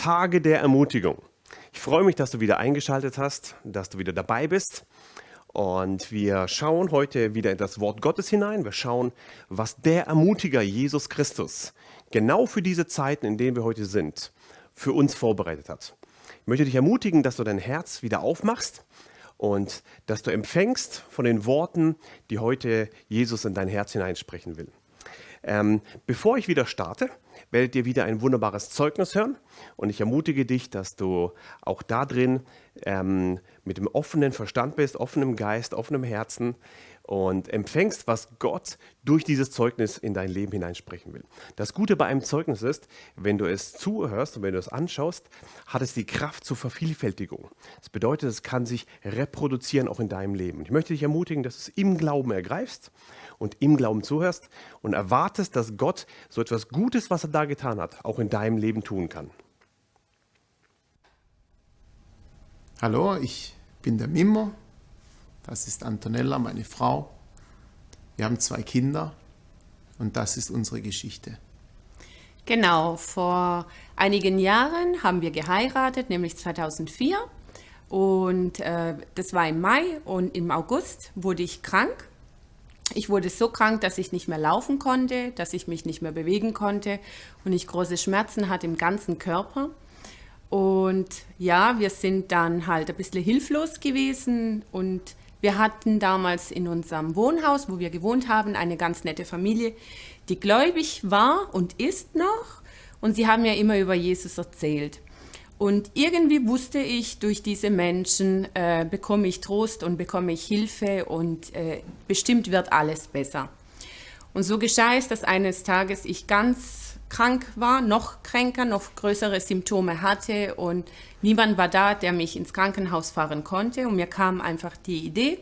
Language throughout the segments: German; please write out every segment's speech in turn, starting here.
Tage der Ermutigung. Ich freue mich, dass du wieder eingeschaltet hast, dass du wieder dabei bist. Und wir schauen heute wieder in das Wort Gottes hinein. Wir schauen, was der Ermutiger Jesus Christus genau für diese Zeiten, in denen wir heute sind, für uns vorbereitet hat. Ich möchte dich ermutigen, dass du dein Herz wieder aufmachst und dass du empfängst von den Worten, die heute Jesus in dein Herz hineinsprechen will. Ähm, bevor ich wieder starte, werdet ihr wieder ein wunderbares Zeugnis hören. Und ich ermutige dich, dass du auch da drin ähm, mit dem offenen Verstand bist, offenem Geist, offenem Herzen und empfängst, was Gott durch dieses Zeugnis in dein Leben hineinsprechen will. Das Gute bei einem Zeugnis ist, wenn du es zuhörst und wenn du es anschaust, hat es die Kraft zur Vervielfältigung. Das bedeutet, es kann sich reproduzieren auch in deinem Leben. Ich möchte dich ermutigen, dass du es im Glauben ergreifst und im Glauben zuhörst und erwartest, dass Gott so etwas Gutes, was er da getan hat, auch in deinem Leben tun kann. Hallo, ich bin der Mimmo. Das ist Antonella, meine Frau. Wir haben zwei Kinder und das ist unsere Geschichte. Genau, vor einigen Jahren haben wir geheiratet, nämlich 2004. Und äh, das war im Mai und im August wurde ich krank ich wurde so krank, dass ich nicht mehr laufen konnte, dass ich mich nicht mehr bewegen konnte und ich große Schmerzen hatte im ganzen Körper. Und ja, wir sind dann halt ein bisschen hilflos gewesen und wir hatten damals in unserem Wohnhaus, wo wir gewohnt haben, eine ganz nette Familie, die gläubig war und ist noch und sie haben ja immer über Jesus erzählt. Und irgendwie wusste ich, durch diese Menschen äh, bekomme ich Trost und bekomme ich Hilfe und äh, bestimmt wird alles besser. Und so geschah es, dass eines Tages ich ganz krank war, noch kränker, noch größere Symptome hatte und niemand war da, der mich ins Krankenhaus fahren konnte. Und mir kam einfach die Idee,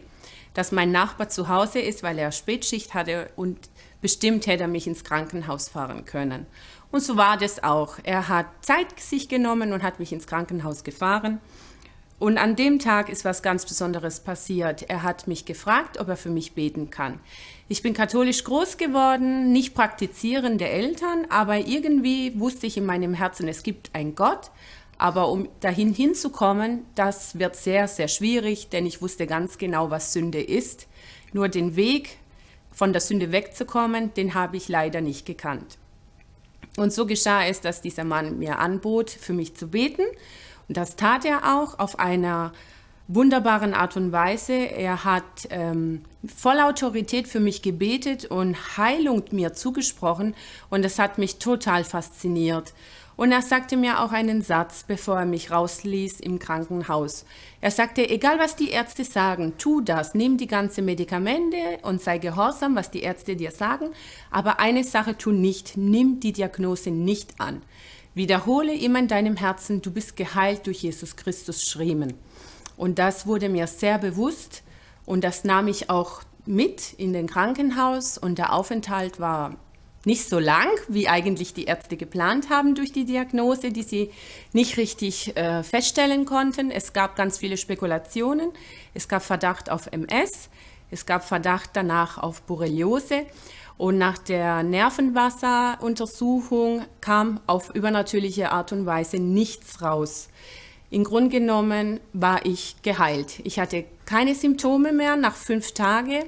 dass mein Nachbar zu Hause ist, weil er Spätschicht hatte und bestimmt hätte er mich ins Krankenhaus fahren können. Und so war das auch. Er hat Zeit sich genommen und hat mich ins Krankenhaus gefahren. Und an dem Tag ist was ganz Besonderes passiert. Er hat mich gefragt, ob er für mich beten kann. Ich bin katholisch groß geworden, nicht praktizierende Eltern, aber irgendwie wusste ich in meinem Herzen, es gibt einen Gott. Aber um dahin hinzukommen, das wird sehr, sehr schwierig, denn ich wusste ganz genau, was Sünde ist. Nur den Weg, von der Sünde wegzukommen, den habe ich leider nicht gekannt. Und so geschah es, dass dieser Mann mir anbot, für mich zu beten. Und das tat er auch auf einer wunderbaren Art und Weise. Er hat ähm, voll Autorität für mich gebetet und Heilung mir zugesprochen. Und das hat mich total fasziniert. Und er sagte mir auch einen Satz, bevor er mich rausließ im Krankenhaus. Er sagte, egal was die Ärzte sagen, tu das, nimm die ganzen Medikamente und sei gehorsam, was die Ärzte dir sagen. Aber eine Sache tu nicht, nimm die Diagnose nicht an. Wiederhole immer in deinem Herzen, du bist geheilt durch Jesus Christus Schriemen. Und das wurde mir sehr bewusst und das nahm ich auch mit in den Krankenhaus und der Aufenthalt war nicht so lang, wie eigentlich die Ärzte geplant haben durch die Diagnose, die sie nicht richtig äh, feststellen konnten. Es gab ganz viele Spekulationen. Es gab Verdacht auf MS, es gab Verdacht danach auf Borreliose. Und nach der Nervenwasseruntersuchung kam auf übernatürliche Art und Weise nichts raus. Im Grunde genommen war ich geheilt. Ich hatte keine Symptome mehr nach fünf Tagen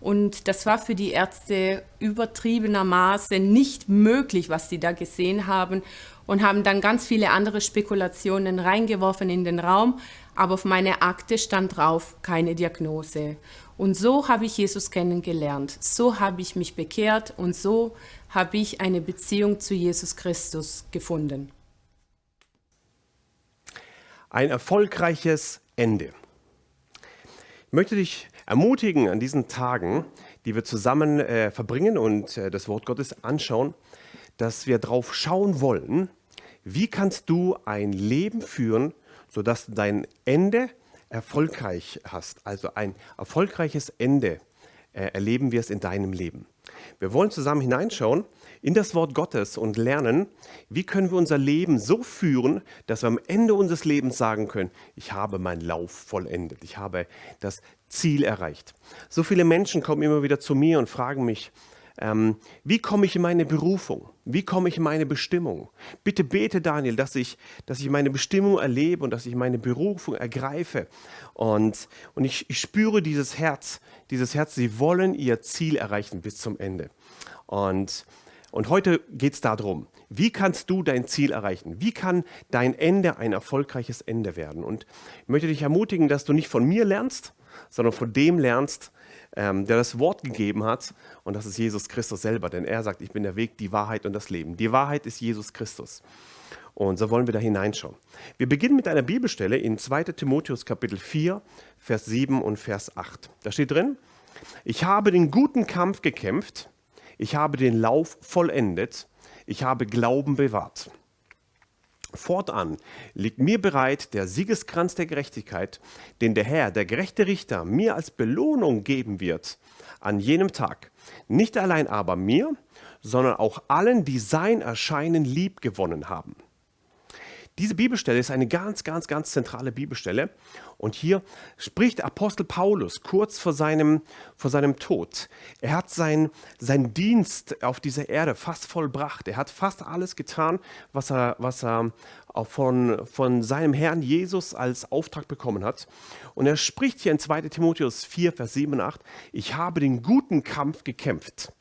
und das war für die Ärzte übertriebenermaßen nicht möglich, was sie da gesehen haben und haben dann ganz viele andere Spekulationen reingeworfen in den Raum. Aber auf meine Akte stand drauf, keine Diagnose. Und so habe ich Jesus kennengelernt. So habe ich mich bekehrt und so habe ich eine Beziehung zu Jesus Christus gefunden. Ein erfolgreiches Ende. Ich möchte dich ermutigen an diesen Tagen, die wir zusammen äh, verbringen und äh, das Wort Gottes anschauen, dass wir darauf schauen wollen, wie kannst du ein Leben führen, sodass du dein Ende erfolgreich hast, also ein erfolgreiches Ende äh, erleben wirst in deinem Leben. Wir wollen zusammen hineinschauen in das Wort Gottes und lernen, wie können wir unser Leben so führen, dass wir am Ende unseres Lebens sagen können, ich habe meinen Lauf vollendet, ich habe das Ziel erreicht. So viele Menschen kommen immer wieder zu mir und fragen mich, ähm, wie komme ich in meine Berufung? Wie komme ich in meine Bestimmung? Bitte bete, Daniel, dass ich, dass ich meine Bestimmung erlebe und dass ich meine Berufung ergreife. Und, und ich, ich spüre dieses Herz, dieses Herz, sie wollen ihr Ziel erreichen bis zum Ende. Und, und heute geht es darum, wie kannst du dein Ziel erreichen? Wie kann dein Ende ein erfolgreiches Ende werden? Und ich möchte dich ermutigen, dass du nicht von mir lernst, sondern von dem lernst, ähm, der das Wort gegeben hat. Und das ist Jesus Christus selber. Denn er sagt, ich bin der Weg, die Wahrheit und das Leben. Die Wahrheit ist Jesus Christus. Und so wollen wir da hineinschauen. Wir beginnen mit einer Bibelstelle in 2 Timotheus Kapitel 4, Vers 7 und Vers 8. Da steht drin, ich habe den guten Kampf gekämpft, ich habe den Lauf vollendet, ich habe Glauben bewahrt. Fortan liegt mir bereit der Siegeskranz der Gerechtigkeit, den der Herr, der gerechte Richter, mir als Belohnung geben wird an jenem Tag. Nicht allein aber mir, sondern auch allen, die sein Erscheinen lieb gewonnen haben. Diese Bibelstelle ist eine ganz, ganz, ganz zentrale Bibelstelle. Und hier spricht Apostel Paulus kurz vor seinem, vor seinem Tod. Er hat sein, seinen Dienst auf dieser Erde fast vollbracht. Er hat fast alles getan, was er, was er von, von seinem Herrn Jesus als Auftrag bekommen hat. Und er spricht hier in 2 Timotheus 4, Vers 7 und 8, ich habe den guten Kampf gekämpft.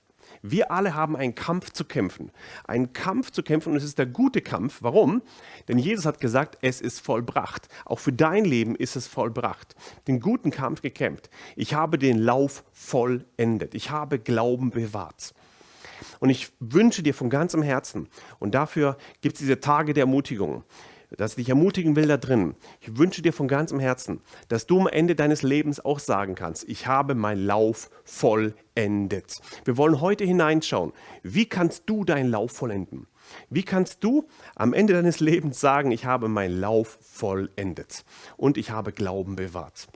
Wir alle haben einen Kampf zu kämpfen. Einen Kampf zu kämpfen und es ist der gute Kampf. Warum? Denn Jesus hat gesagt, es ist vollbracht. Auch für dein Leben ist es vollbracht. Den guten Kampf gekämpft. Ich habe den Lauf vollendet. Ich habe Glauben bewahrt. Und ich wünsche dir von ganzem Herzen, und dafür gibt es diese Tage der Ermutigung, dass ich dich ermutigen will da drin. Ich wünsche dir von ganzem Herzen, dass du am Ende deines Lebens auch sagen kannst, ich habe meinen Lauf vollendet. Wir wollen heute hineinschauen, wie kannst du deinen Lauf vollenden? Wie kannst du am Ende deines Lebens sagen, ich habe meinen Lauf vollendet und ich habe Glauben bewahrt?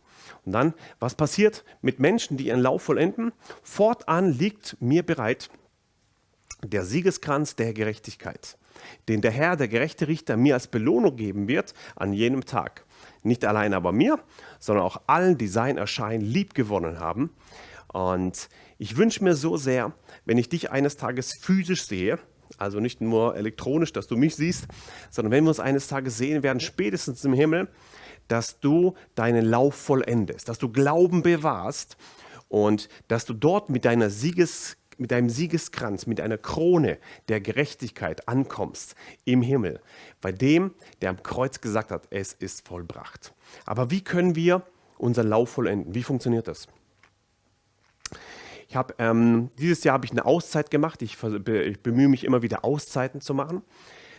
Und dann, was passiert mit Menschen, die ihren Lauf vollenden? Fortan liegt mir bereit der Siegeskranz der Gerechtigkeit den der Herr, der gerechte Richter, mir als Belohnung geben wird an jenem Tag. Nicht allein aber mir, sondern auch allen, die sein Erscheinen lieb gewonnen haben. Und ich wünsche mir so sehr, wenn ich dich eines Tages physisch sehe, also nicht nur elektronisch, dass du mich siehst, sondern wenn wir uns eines Tages sehen werden, spätestens im Himmel, dass du deinen Lauf vollendest, dass du Glauben bewahrst und dass du dort mit deiner Sieges mit deinem Siegeskranz, mit einer Krone der Gerechtigkeit ankommst im Himmel, bei dem, der am Kreuz gesagt hat, es ist vollbracht. Aber wie können wir unseren Lauf vollenden? Wie funktioniert das? Ich habe ähm, dieses Jahr habe ich eine Auszeit gemacht. Ich, ich, bemühe mich immer wieder Auszeiten zu machen.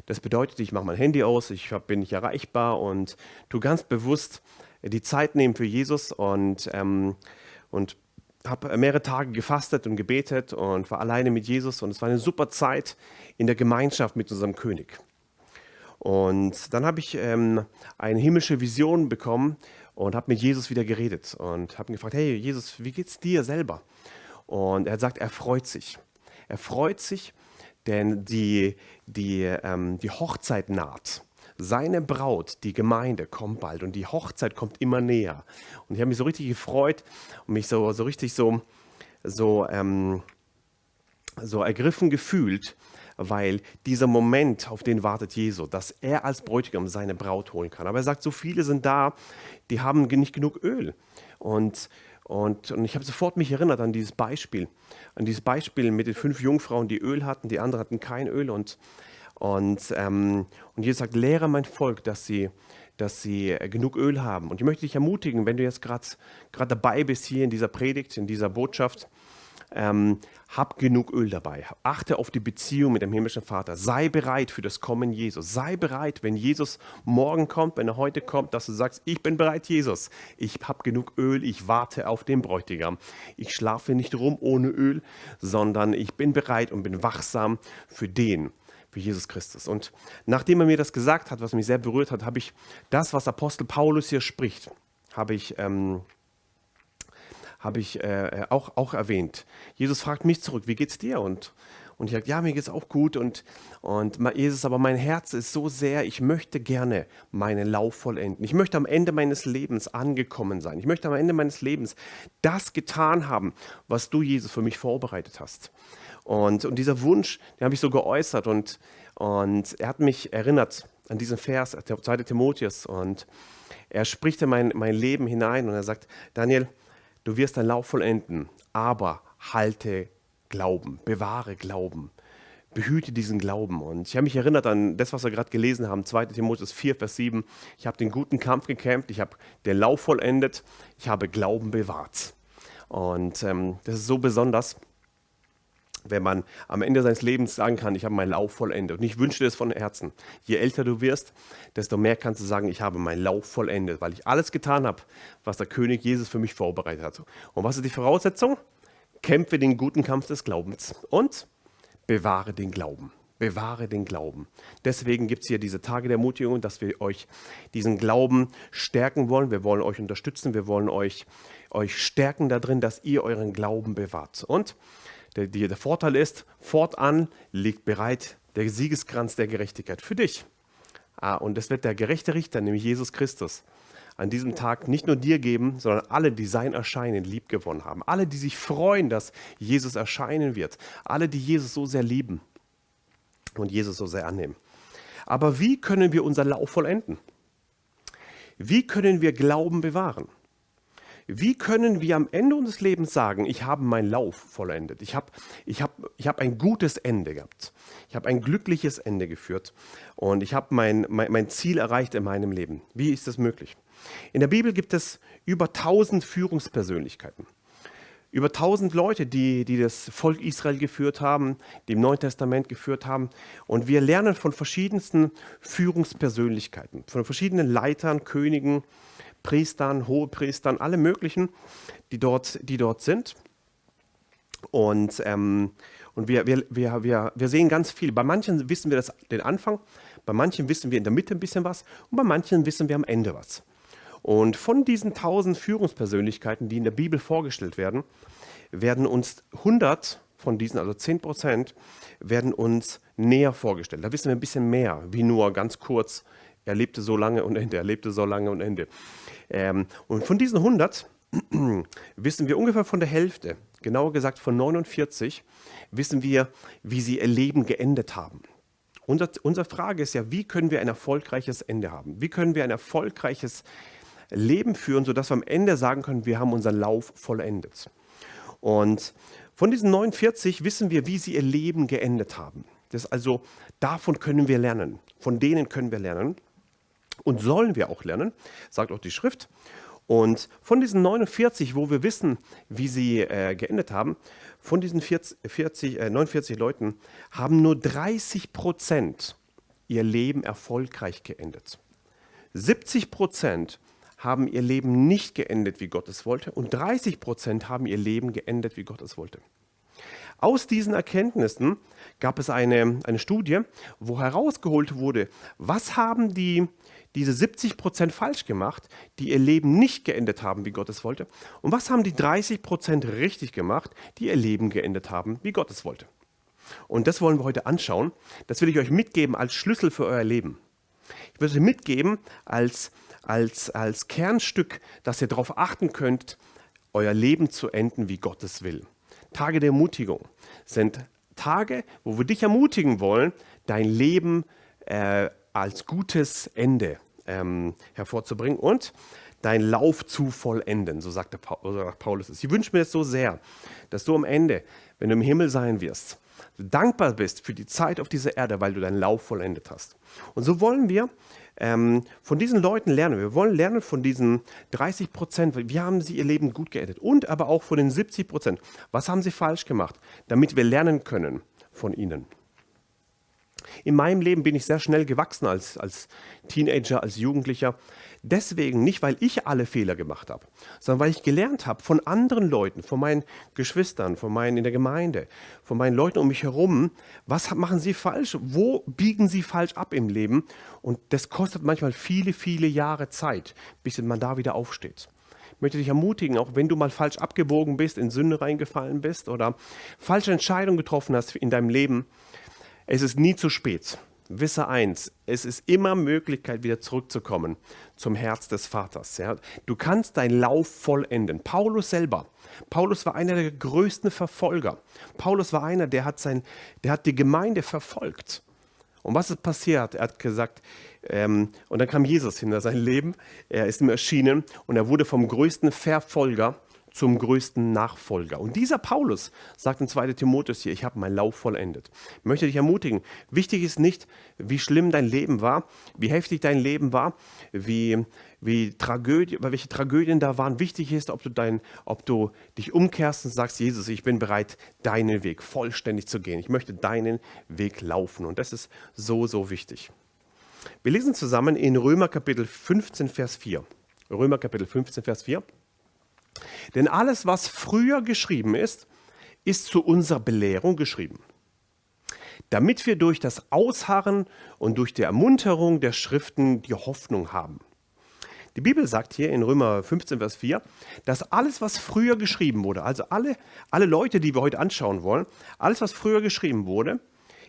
Das bedeutet, ich mache mein Handy aus, ich hab, bin nicht erreichbar und tu ganz bewusst die Zeit nehmen für Jesus und, ähm, und habe mehrere Tage gefastet und gebetet und war alleine mit Jesus und es war eine super Zeit in der Gemeinschaft mit unserem König. Und dann habe ich ähm, eine himmlische Vision bekommen und habe mit Jesus wieder geredet und habe ihn gefragt, hey Jesus, wie geht's dir selber? Und er hat gesagt, er freut sich. Er freut sich, denn die, die, ähm, die Hochzeit naht. Seine Braut, die Gemeinde, kommt bald und die Hochzeit kommt immer näher. Und ich habe mich so richtig gefreut und mich so, so richtig so, so, ähm, so ergriffen gefühlt, weil dieser Moment, auf den wartet Jesu, dass er als Bräutigam seine Braut holen kann. Aber er sagt, so viele sind da, die haben nicht genug Öl. Und, und, und ich habe sofort mich erinnert an dieses Beispiel, an dieses Beispiel mit den fünf Jungfrauen, die Öl hatten, die anderen hatten kein Öl. Und und, ähm, und Jesus sagt, lehre mein Volk, dass sie, dass sie äh, genug Öl haben. Und ich möchte dich ermutigen, wenn du jetzt gerade dabei bist hier in dieser Predigt, in dieser Botschaft, ähm, hab genug Öl dabei. Achte auf die Beziehung mit dem himmlischen Vater. Sei bereit für das Kommen Jesus. Sei bereit, wenn Jesus morgen kommt, wenn er heute kommt, dass du sagst, ich bin bereit, Jesus. Ich habe genug Öl, ich warte auf den Bräutigam. Ich schlafe nicht rum ohne Öl, sondern ich bin bereit und bin wachsam für den, für Jesus Christus. Und nachdem er mir das gesagt hat, was mich sehr berührt hat, habe ich das, was Apostel Paulus hier spricht, habe ich, ähm, habe ich äh, auch, auch erwähnt. Jesus fragt mich zurück, wie geht's dir? Und, und ich sage, ja, mir geht's auch gut. Und, und Jesus, aber mein Herz ist so sehr, ich möchte gerne meinen Lauf vollenden. Ich möchte am Ende meines Lebens angekommen sein. Ich möchte am Ende meines Lebens das getan haben, was du, Jesus, für mich vorbereitet hast. Und, und dieser Wunsch, den habe ich so geäußert und, und er hat mich erinnert an diesen Vers, 2. Timotheus. Und er spricht in mein, mein Leben hinein und er sagt, Daniel, du wirst dein Lauf vollenden, aber halte Glauben, bewahre Glauben, behüte diesen Glauben. Und ich habe mich erinnert an das, was wir gerade gelesen haben, 2 Timotheus 4, Vers 7. Ich habe den guten Kampf gekämpft, ich habe den Lauf vollendet, ich habe Glauben bewahrt. Und ähm, das ist so besonders, wenn man am Ende seines Lebens sagen kann, ich habe meinen Lauf vollendet. Und ich wünsche dir das von Herzen. Je älter du wirst, desto mehr kannst du sagen, ich habe meinen Lauf vollendet, weil ich alles getan habe, was der König Jesus für mich vorbereitet hat. Und was ist die Voraussetzung? Kämpfe den guten Kampf des Glaubens und bewahre den Glauben. Bewahre den Glauben. Deswegen gibt es hier diese Tage der Ermutigung, dass wir euch diesen Glauben stärken wollen. Wir wollen euch unterstützen. Wir wollen euch, euch stärken darin, dass ihr euren Glauben bewahrt. Und der, der Vorteil ist, fortan liegt bereit der Siegeskranz der Gerechtigkeit für dich. Ah, und es wird der gerechte Richter, nämlich Jesus Christus, an diesem Tag nicht nur dir geben, sondern alle, die sein Erscheinen lieb gewonnen haben. Alle, die sich freuen, dass Jesus erscheinen wird. Alle, die Jesus so sehr lieben und Jesus so sehr annehmen. Aber wie können wir unser Lauf vollenden? Wie können wir Glauben bewahren? Wie können wir am Ende unseres Lebens sagen, ich habe meinen Lauf vollendet, ich habe ich hab, ich hab ein gutes Ende gehabt, ich habe ein glückliches Ende geführt und ich habe mein, mein, mein Ziel erreicht in meinem Leben. Wie ist das möglich? In der Bibel gibt es über 1000 Führungspersönlichkeiten. Über 1000 Leute, die, die das Volk Israel geführt haben, die im Neuen Testament geführt haben. Und wir lernen von verschiedensten Führungspersönlichkeiten, von verschiedenen Leitern, Königen, Priestern, Hohepriestern, alle möglichen, die dort, die dort sind. Und, ähm, und wir, wir, wir, wir, wir sehen ganz viel. Bei manchen wissen wir das, den Anfang, bei manchen wissen wir in der Mitte ein bisschen was und bei manchen wissen wir am Ende was. Und von diesen tausend Führungspersönlichkeiten, die in der Bibel vorgestellt werden, werden uns 100 von diesen, also 10 Prozent, werden uns näher vorgestellt. Da wissen wir ein bisschen mehr, wie nur ganz kurz, er lebte so lange und Ende, er lebte so lange und Ende. Ähm, und von diesen 100 wissen wir ungefähr von der Hälfte, genauer gesagt von 49, wissen wir, wie sie ihr Leben geendet haben. Unser, unsere Frage ist ja, wie können wir ein erfolgreiches Ende haben? Wie können wir ein erfolgreiches Leben führen, sodass wir am Ende sagen können, wir haben unseren Lauf vollendet. Und von diesen 49 wissen wir, wie sie ihr Leben geendet haben. Das also, davon können wir lernen. Von denen können wir lernen. Und sollen wir auch lernen, sagt auch die Schrift. Und von diesen 49, wo wir wissen, wie sie äh, geendet haben, von diesen 40, 40, äh, 49 Leuten haben nur 30 Prozent ihr Leben erfolgreich geendet. 70 Prozent haben ihr Leben nicht geendet, wie Gott es wollte, und 30 Prozent haben ihr Leben geendet, wie Gott es wollte. Aus diesen Erkenntnissen gab es eine, eine Studie, wo herausgeholt wurde, was haben die diese 70 Prozent falsch gemacht, die ihr Leben nicht geendet haben, wie Gott es wollte? Und was haben die 30 Prozent richtig gemacht, die ihr Leben geendet haben, wie Gott es wollte? Und das wollen wir heute anschauen. Das will ich euch mitgeben als Schlüssel für euer Leben. Ich will euch mitgeben als, als, als Kernstück, dass ihr darauf achten könnt, euer Leben zu enden, wie Gott es will. Tage der Ermutigung sind Tage, wo wir dich ermutigen wollen, dein Leben äh, als gutes Ende ähm, hervorzubringen und deinen Lauf zu vollenden, so sagt, der Paulus es. Ich wünsche mir das so sehr, dass du am Ende, wenn du im Himmel sein wirst, dankbar bist für die Zeit auf dieser Erde, weil du deinen Lauf vollendet hast. Und so wollen wir ähm, von diesen Leuten lernen. Wir wollen lernen von diesen 30 Prozent, wie haben sie ihr Leben gut geendet und aber auch von den 70 Prozent, was haben sie falsch gemacht, damit wir lernen können von ihnen. In meinem Leben bin ich sehr schnell gewachsen als, als Teenager, als Jugendlicher. Deswegen nicht, weil ich alle Fehler gemacht habe, sondern weil ich gelernt habe von anderen Leuten, von meinen Geschwistern, von meinen in der Gemeinde, von meinen Leuten um mich herum, was machen sie falsch, wo biegen sie falsch ab im Leben. Und das kostet manchmal viele, viele Jahre Zeit, bis man da wieder aufsteht. Ich möchte dich ermutigen, auch wenn du mal falsch abgebogen bist, in Sünde reingefallen bist oder falsche Entscheidungen getroffen hast in deinem Leben, es ist nie zu spät, wisse eins, es ist immer Möglichkeit, wieder zurückzukommen zum Herz des Vaters. Ja. Du kannst deinen Lauf vollenden. Paulus selber, Paulus war einer der größten Verfolger. Paulus war einer, der hat, sein, der hat die Gemeinde verfolgt. Und was ist passiert? Er hat gesagt, ähm, und dann kam Jesus hinter sein Leben, er ist ihm erschienen und er wurde vom größten Verfolger zum größten Nachfolger. Und dieser Paulus sagt in 2 Timotheus hier, ich habe meinen Lauf vollendet. Ich möchte dich ermutigen, wichtig ist nicht, wie schlimm dein Leben war, wie heftig dein Leben war, wie, wie Tragödie, welche Tragödien da waren. Wichtig ist, ob du, dein, ob du dich umkehrst und sagst, Jesus, ich bin bereit, deinen Weg vollständig zu gehen. Ich möchte deinen Weg laufen. Und das ist so, so wichtig. Wir lesen zusammen in Römer Kapitel 15, Vers 4. Römer Kapitel 15, Vers 4. Denn alles, was früher geschrieben ist, ist zu unserer Belehrung geschrieben, damit wir durch das Ausharren und durch die Ermunterung der Schriften die Hoffnung haben. Die Bibel sagt hier in Römer 15, Vers 4, dass alles, was früher geschrieben wurde, also alle, alle Leute, die wir heute anschauen wollen, alles, was früher geschrieben wurde,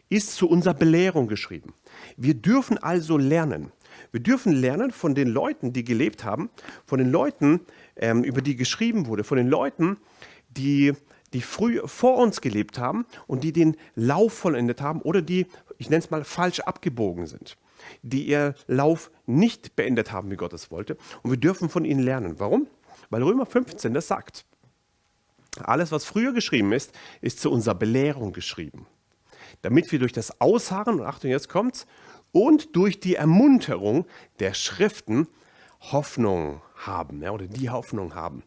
ist zu unserer Belehrung geschrieben. Wir dürfen also lernen. Wir dürfen lernen von den Leuten, die gelebt haben, von den Leuten, ähm, über die geschrieben wurde, von den Leuten, die, die früh vor uns gelebt haben und die den Lauf vollendet haben oder die, ich nenne es mal, falsch abgebogen sind, die ihr Lauf nicht beendet haben, wie Gott es wollte. Und wir dürfen von ihnen lernen. Warum? Weil Römer 15 das sagt. Alles, was früher geschrieben ist, ist zu unserer Belehrung geschrieben. Damit wir durch das Ausharren, und Achtung, jetzt kommt's, und durch die Ermunterung der Schriften Hoffnung haben ja, oder die Hoffnung haben.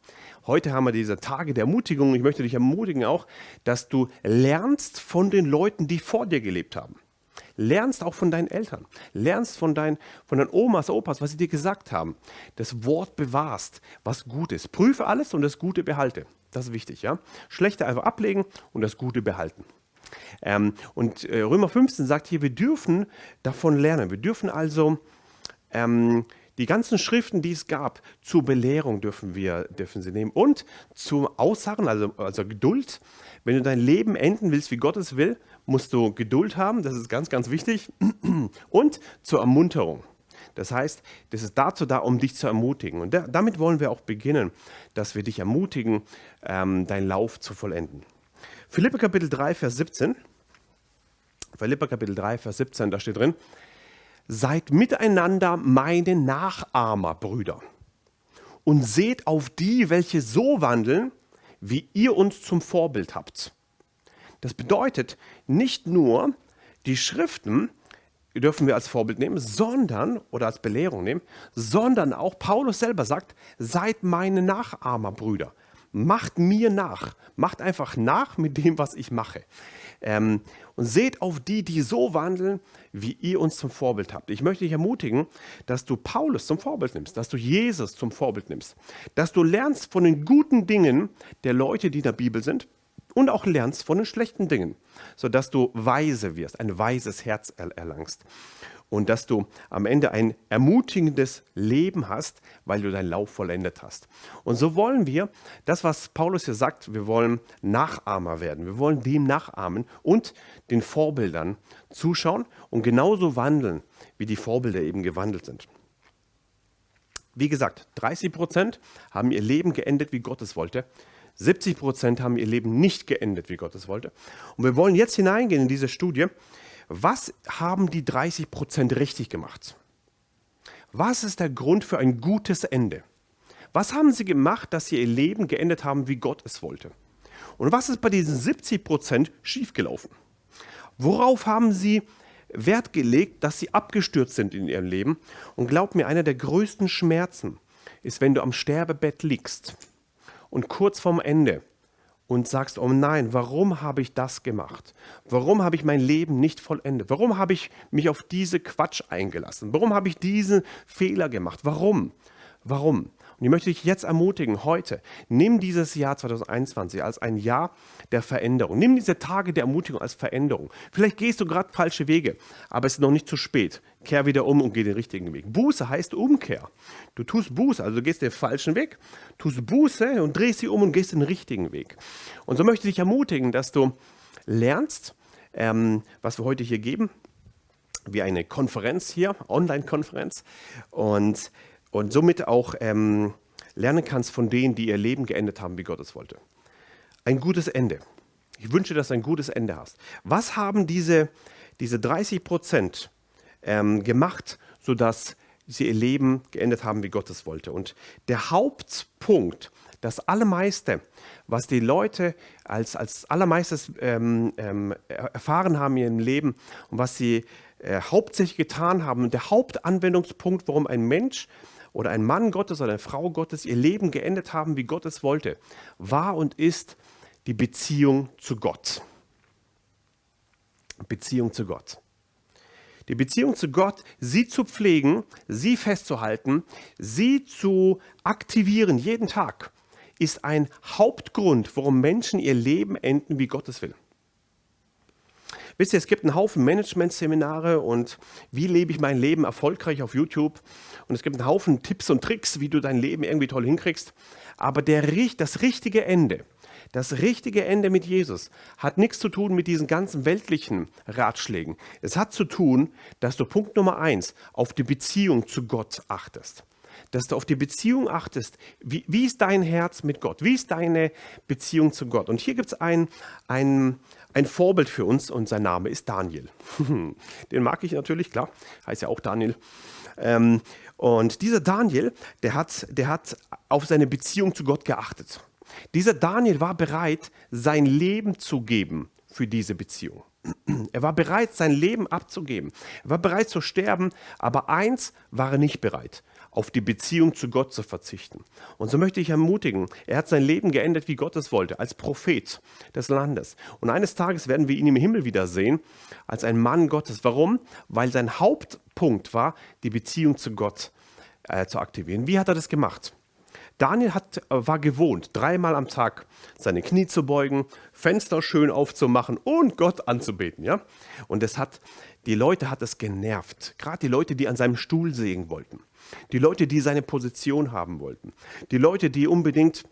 Heute haben wir diese Tage der Ermutigung. Ich möchte dich ermutigen auch, dass du lernst von den Leuten, die vor dir gelebt haben. Lernst auch von deinen Eltern, lernst von, dein, von deinen Omas, Opas, was sie dir gesagt haben. Das Wort bewahrst, was gut ist. Prüfe alles und das Gute behalte. Das ist wichtig. Ja? Schlechte einfach ablegen und das Gute behalten. Ähm, und äh, Römer 15 sagt hier, wir dürfen davon lernen. Wir dürfen also ähm, die ganzen Schriften, die es gab, zur Belehrung dürfen wir dürfen sie nehmen und zum Ausharren, also, also Geduld. Wenn du dein Leben enden willst, wie Gott es will, musst du Geduld haben, das ist ganz, ganz wichtig. Und zur Ermunterung. Das heißt, das ist dazu da, um dich zu ermutigen. Und da, damit wollen wir auch beginnen, dass wir dich ermutigen, ähm, deinen Lauf zu vollenden. Philippe Kapitel 3, Vers 17. Philippe Kapitel 3, Vers 17, da steht drin, Seid miteinander meine Nachahmer, Brüder, und seht auf die, welche so wandeln, wie ihr uns zum Vorbild habt. Das bedeutet nicht nur, die Schriften dürfen wir als Vorbild nehmen, sondern, oder als Belehrung nehmen, sondern auch Paulus selber sagt, seid meine Nachahmer, Brüder. Macht mir nach. Macht einfach nach mit dem, was ich mache. Ähm, und seht auf die, die so wandeln, wie ihr uns zum Vorbild habt. Ich möchte dich ermutigen, dass du Paulus zum Vorbild nimmst, dass du Jesus zum Vorbild nimmst, dass du lernst von den guten Dingen der Leute, die in der Bibel sind und auch lernst von den schlechten Dingen, sodass du weise wirst, ein weises Herz erlangst und dass du am Ende ein ermutigendes Leben hast, weil du deinen Lauf vollendet hast. Und so wollen wir, das was Paulus hier sagt, wir wollen Nachahmer werden. Wir wollen dem nachahmen und den Vorbildern zuschauen und genauso wandeln, wie die Vorbilder eben gewandelt sind. Wie gesagt, 30 Prozent haben ihr Leben geendet, wie Gott es wollte. 70 Prozent haben ihr Leben nicht geendet, wie Gott es wollte. Und wir wollen jetzt hineingehen in diese Studie was haben die 30 Prozent richtig gemacht? Was ist der Grund für ein gutes Ende? Was haben sie gemacht, dass sie ihr Leben geendet haben, wie Gott es wollte? Und was ist bei diesen 70 Prozent schiefgelaufen? Worauf haben sie Wert gelegt, dass sie abgestürzt sind in ihrem Leben? Und glaub mir, einer der größten Schmerzen ist, wenn du am Sterbebett liegst und kurz vorm Ende und sagst, oh nein, warum habe ich das gemacht? Warum habe ich mein Leben nicht vollendet? Warum habe ich mich auf diese Quatsch eingelassen? Warum habe ich diesen Fehler gemacht? Warum? Warum? Und ich möchte dich jetzt ermutigen, heute, nimm dieses Jahr 2021 als ein Jahr der Veränderung. Nimm diese Tage der Ermutigung als Veränderung. Vielleicht gehst du gerade falsche Wege, aber es ist noch nicht zu spät. Kehr wieder um und geh den richtigen Weg. Buße heißt Umkehr. Du tust Buße, also du gehst den falschen Weg, tust Buße und drehst sie um und gehst den richtigen Weg. Und so möchte ich dich ermutigen, dass du lernst, ähm, was wir heute hier geben, wie eine Konferenz hier, Online-Konferenz. Und, und somit auch ähm, lernen kannst von denen, die ihr Leben geendet haben, wie Gott es wollte. Ein gutes Ende. Ich wünsche, dass du ein gutes Ende hast. Was haben diese, diese 30 Prozent ähm, gemacht, sodass sie ihr Leben geendet haben, wie Gott es wollte? Und der Hauptpunkt, das Allermeiste, was die Leute als, als Allermeistes ähm, ähm, erfahren haben in ihrem Leben und was sie äh, hauptsächlich getan haben, der Hauptanwendungspunkt, warum ein Mensch oder ein Mann Gottes oder eine Frau Gottes ihr Leben geendet haben, wie Gott es wollte, war und ist die Beziehung zu Gott. Beziehung zu Gott. Die Beziehung zu Gott, sie zu pflegen, sie festzuhalten, sie zu aktivieren jeden Tag, ist ein Hauptgrund, warum Menschen ihr Leben enden, wie Gott es will. Wisst ihr, es gibt einen Haufen Management-Seminare und wie lebe ich mein Leben erfolgreich auf YouTube. Und es gibt einen Haufen Tipps und Tricks, wie du dein Leben irgendwie toll hinkriegst. Aber der, das richtige Ende, das richtige Ende mit Jesus hat nichts zu tun mit diesen ganzen weltlichen Ratschlägen. Es hat zu tun, dass du Punkt Nummer eins auf die Beziehung zu Gott achtest. Dass du auf die Beziehung achtest. Wie, wie ist dein Herz mit Gott? Wie ist deine Beziehung zu Gott? Und hier gibt es ein, ein, ein Vorbild für uns und sein Name ist Daniel. Den mag ich natürlich, klar, heißt ja auch Daniel. Ähm, und dieser Daniel, der hat, der hat auf seine Beziehung zu Gott geachtet. Dieser Daniel war bereit, sein Leben zu geben für diese Beziehung. Er war bereit, sein Leben abzugeben. Er war bereit zu sterben, aber eins war er nicht bereit, auf die Beziehung zu Gott zu verzichten. Und so möchte ich ermutigen, er hat sein Leben geendet, wie Gott es wollte, als Prophet des Landes. Und eines Tages werden wir ihn im Himmel wiedersehen, als ein Mann Gottes. Warum? Weil sein Hauptpunkt war, die Beziehung zu Gott äh, zu aktivieren. Wie hat er das gemacht? Daniel hat, äh, war gewohnt, dreimal am Tag seine Knie zu beugen, Fenster schön aufzumachen und Gott anzubeten. Ja? Und es hat, die Leute hat es genervt. Gerade die Leute, die an seinem Stuhl sägen wollten. Die Leute, die seine Position haben wollten. Die Leute, die unbedingt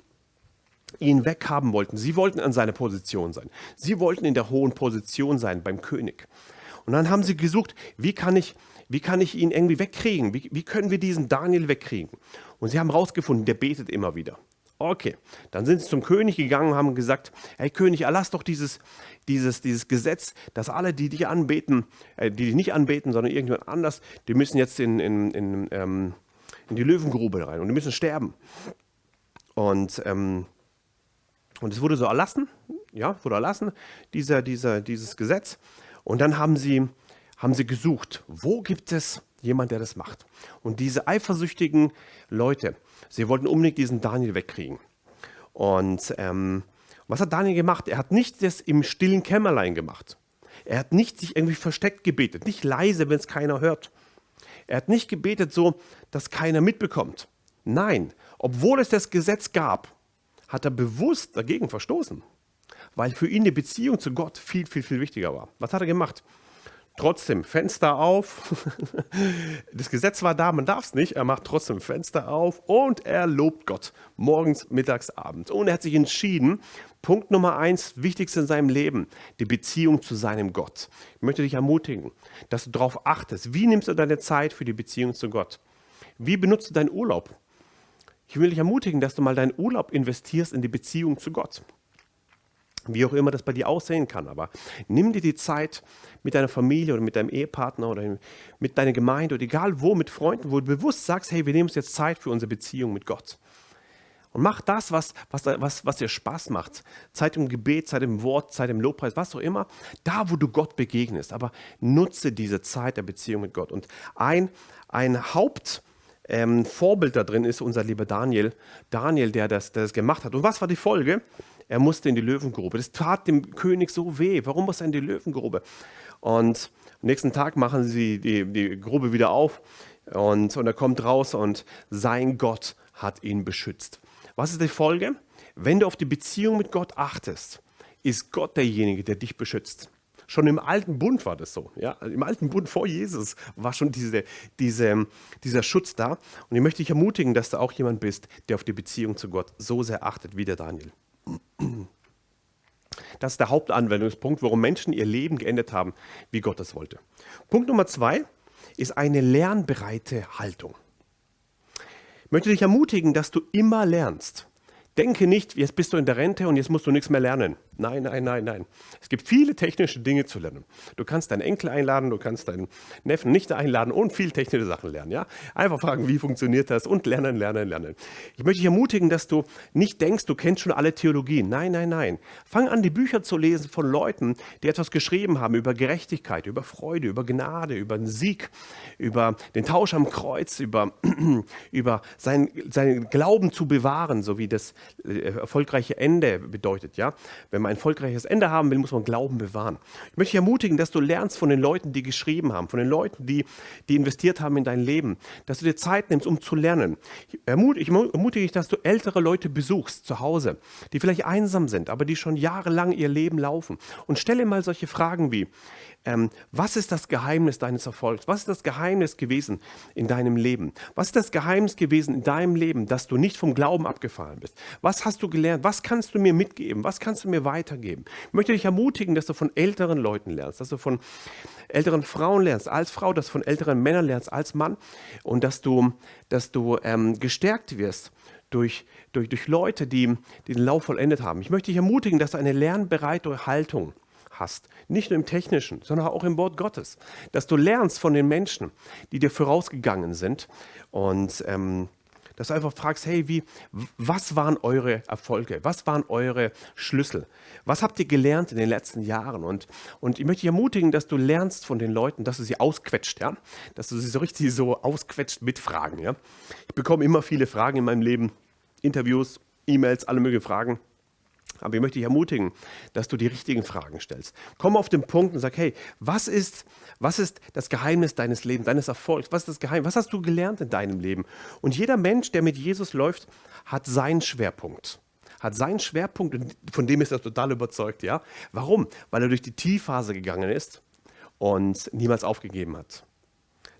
ihn weghaben wollten. Sie wollten an seiner Position sein. Sie wollten in der hohen Position sein beim König. Und dann haben sie gesucht, wie kann ich, wie kann ich ihn irgendwie wegkriegen? Wie, wie können wir diesen Daniel wegkriegen? Und sie haben herausgefunden, der betet immer wieder. Okay, dann sind sie zum König gegangen und haben gesagt, hey König, erlass doch dieses, dieses, dieses Gesetz, dass alle, die dich anbeten, äh, die dich nicht anbeten, sondern irgendjemand anders, die müssen jetzt in, in, in, ähm, in die Löwengrube rein und die müssen sterben. Und, ähm, und es wurde so erlassen, ja, wurde erlassen, dieser, dieser, dieses Gesetz. Und dann haben sie, haben sie gesucht, wo gibt es jemand, der das macht. Und diese eifersüchtigen Leute, sie wollten unbedingt diesen Daniel wegkriegen. Und ähm, was hat Daniel gemacht? Er hat nicht das im stillen Kämmerlein gemacht. Er hat nicht sich irgendwie versteckt gebetet, nicht leise, wenn es keiner hört. Er hat nicht gebetet so, dass keiner mitbekommt. Nein, obwohl es das Gesetz gab, hat er bewusst dagegen verstoßen, weil für ihn die Beziehung zu Gott viel, viel, viel wichtiger war. Was hat er gemacht? Trotzdem Fenster auf. Das Gesetz war da, man darf es nicht. Er macht trotzdem Fenster auf und er lobt Gott. Morgens, mittags, abends. Und er hat sich entschieden, Punkt Nummer eins, wichtigste in seinem Leben, die Beziehung zu seinem Gott. Ich möchte dich ermutigen, dass du darauf achtest. Wie nimmst du deine Zeit für die Beziehung zu Gott? Wie benutzt du deinen Urlaub? Ich will dich ermutigen, dass du mal deinen Urlaub investierst in die Beziehung zu Gott wie auch immer das bei dir aussehen kann. Aber nimm dir die Zeit mit deiner Familie oder mit deinem Ehepartner oder mit deiner Gemeinde oder egal wo, mit Freunden, wo du bewusst sagst, hey, wir nehmen uns jetzt Zeit für unsere Beziehung mit Gott. Und mach das, was, was, was, was dir Spaß macht. Zeit im Gebet, Zeit im Wort, Zeit im Lobpreis, was auch immer. Da, wo du Gott begegnest. Aber nutze diese Zeit der Beziehung mit Gott. Und ein, ein Haupt... Ähm, Vorbild da drin ist unser lieber Daniel. Daniel, der das, der das gemacht hat. Und was war die Folge? Er musste in die Löwengrube. Das tat dem König so weh. Warum muss er in die Löwengrube? Und am nächsten Tag machen sie die, die Grube wieder auf und, und er kommt raus und sein Gott hat ihn beschützt. Was ist die Folge? Wenn du auf die Beziehung mit Gott achtest, ist Gott derjenige, der dich beschützt. Schon im alten Bund war das so. Ja? Im alten Bund vor Jesus war schon diese, diese, dieser Schutz da. Und ich möchte dich ermutigen, dass du auch jemand bist, der auf die Beziehung zu Gott so sehr achtet wie der Daniel. Das ist der Hauptanwendungspunkt, warum Menschen ihr Leben geändert haben, wie Gott es wollte. Punkt Nummer zwei ist eine lernbereite Haltung. Ich möchte dich ermutigen, dass du immer lernst. Denke nicht, jetzt bist du in der Rente und jetzt musst du nichts mehr lernen. Nein, nein, nein, nein. Es gibt viele technische Dinge zu lernen. Du kannst deinen Enkel einladen, du kannst deinen Neffen nicht einladen und viel technische Sachen lernen. Ja? Einfach fragen, wie funktioniert das und lernen, lernen, lernen. Ich möchte dich ermutigen, dass du nicht denkst, du kennst schon alle Theologien. Nein, nein, nein. Fang an, die Bücher zu lesen von Leuten, die etwas geschrieben haben über Gerechtigkeit, über Freude, über Gnade, über den Sieg, über den Tausch am Kreuz, über, über seinen, seinen Glauben zu bewahren, so wie das äh, erfolgreiche Ende bedeutet. Ja? Wenn man ein erfolgreiches Ende haben will, muss man Glauben bewahren. Ich möchte dich ermutigen, dass du lernst von den Leuten, die geschrieben haben, von den Leuten, die, die investiert haben in dein Leben, dass du dir Zeit nimmst, um zu lernen. Ich ermutige dich, dass du ältere Leute besuchst zu Hause, die vielleicht einsam sind, aber die schon jahrelang ihr Leben laufen. Und stelle mal solche Fragen wie, ähm, was ist das Geheimnis deines Erfolgs? Was ist das Geheimnis gewesen in deinem Leben? Was ist das Geheimnis gewesen in deinem Leben, dass du nicht vom Glauben abgefallen bist? Was hast du gelernt? Was kannst du mir mitgeben? Was kannst du mir weitergeben? Ich möchte dich ermutigen, dass du von älteren Leuten lernst, dass du von älteren Frauen lernst als Frau, dass du von älteren Männern lernst als Mann und dass du, dass du ähm, gestärkt wirst durch, durch, durch Leute, die, die den Lauf vollendet haben. Ich möchte dich ermutigen, dass du eine lernbereite Haltung hast. Nicht nur im Technischen, sondern auch im Wort Gottes. Dass du lernst von den Menschen, die dir vorausgegangen sind und ähm, dass du einfach fragst, hey, wie, was waren eure Erfolge? Was waren eure Schlüssel? Was habt ihr gelernt in den letzten Jahren? Und, und ich möchte dich ermutigen, dass du lernst von den Leuten, dass du sie ausquetscht, ja? Dass du sie so richtig so ausquetscht mit Fragen, ja? Ich bekomme immer viele Fragen in meinem Leben, Interviews, E-Mails, alle möglichen Fragen. Aber ich möchte dich ermutigen, dass du die richtigen Fragen stellst. Komm auf den Punkt und sag, hey, was ist, was ist das Geheimnis deines Lebens, deines Erfolgs? Was ist das Geheimnis? Was hast du gelernt in deinem Leben? Und jeder Mensch, der mit Jesus läuft, hat seinen Schwerpunkt. Hat seinen Schwerpunkt von dem ist er total überzeugt, ja? Warum? Weil er durch die Tiefphase gegangen ist und niemals aufgegeben hat.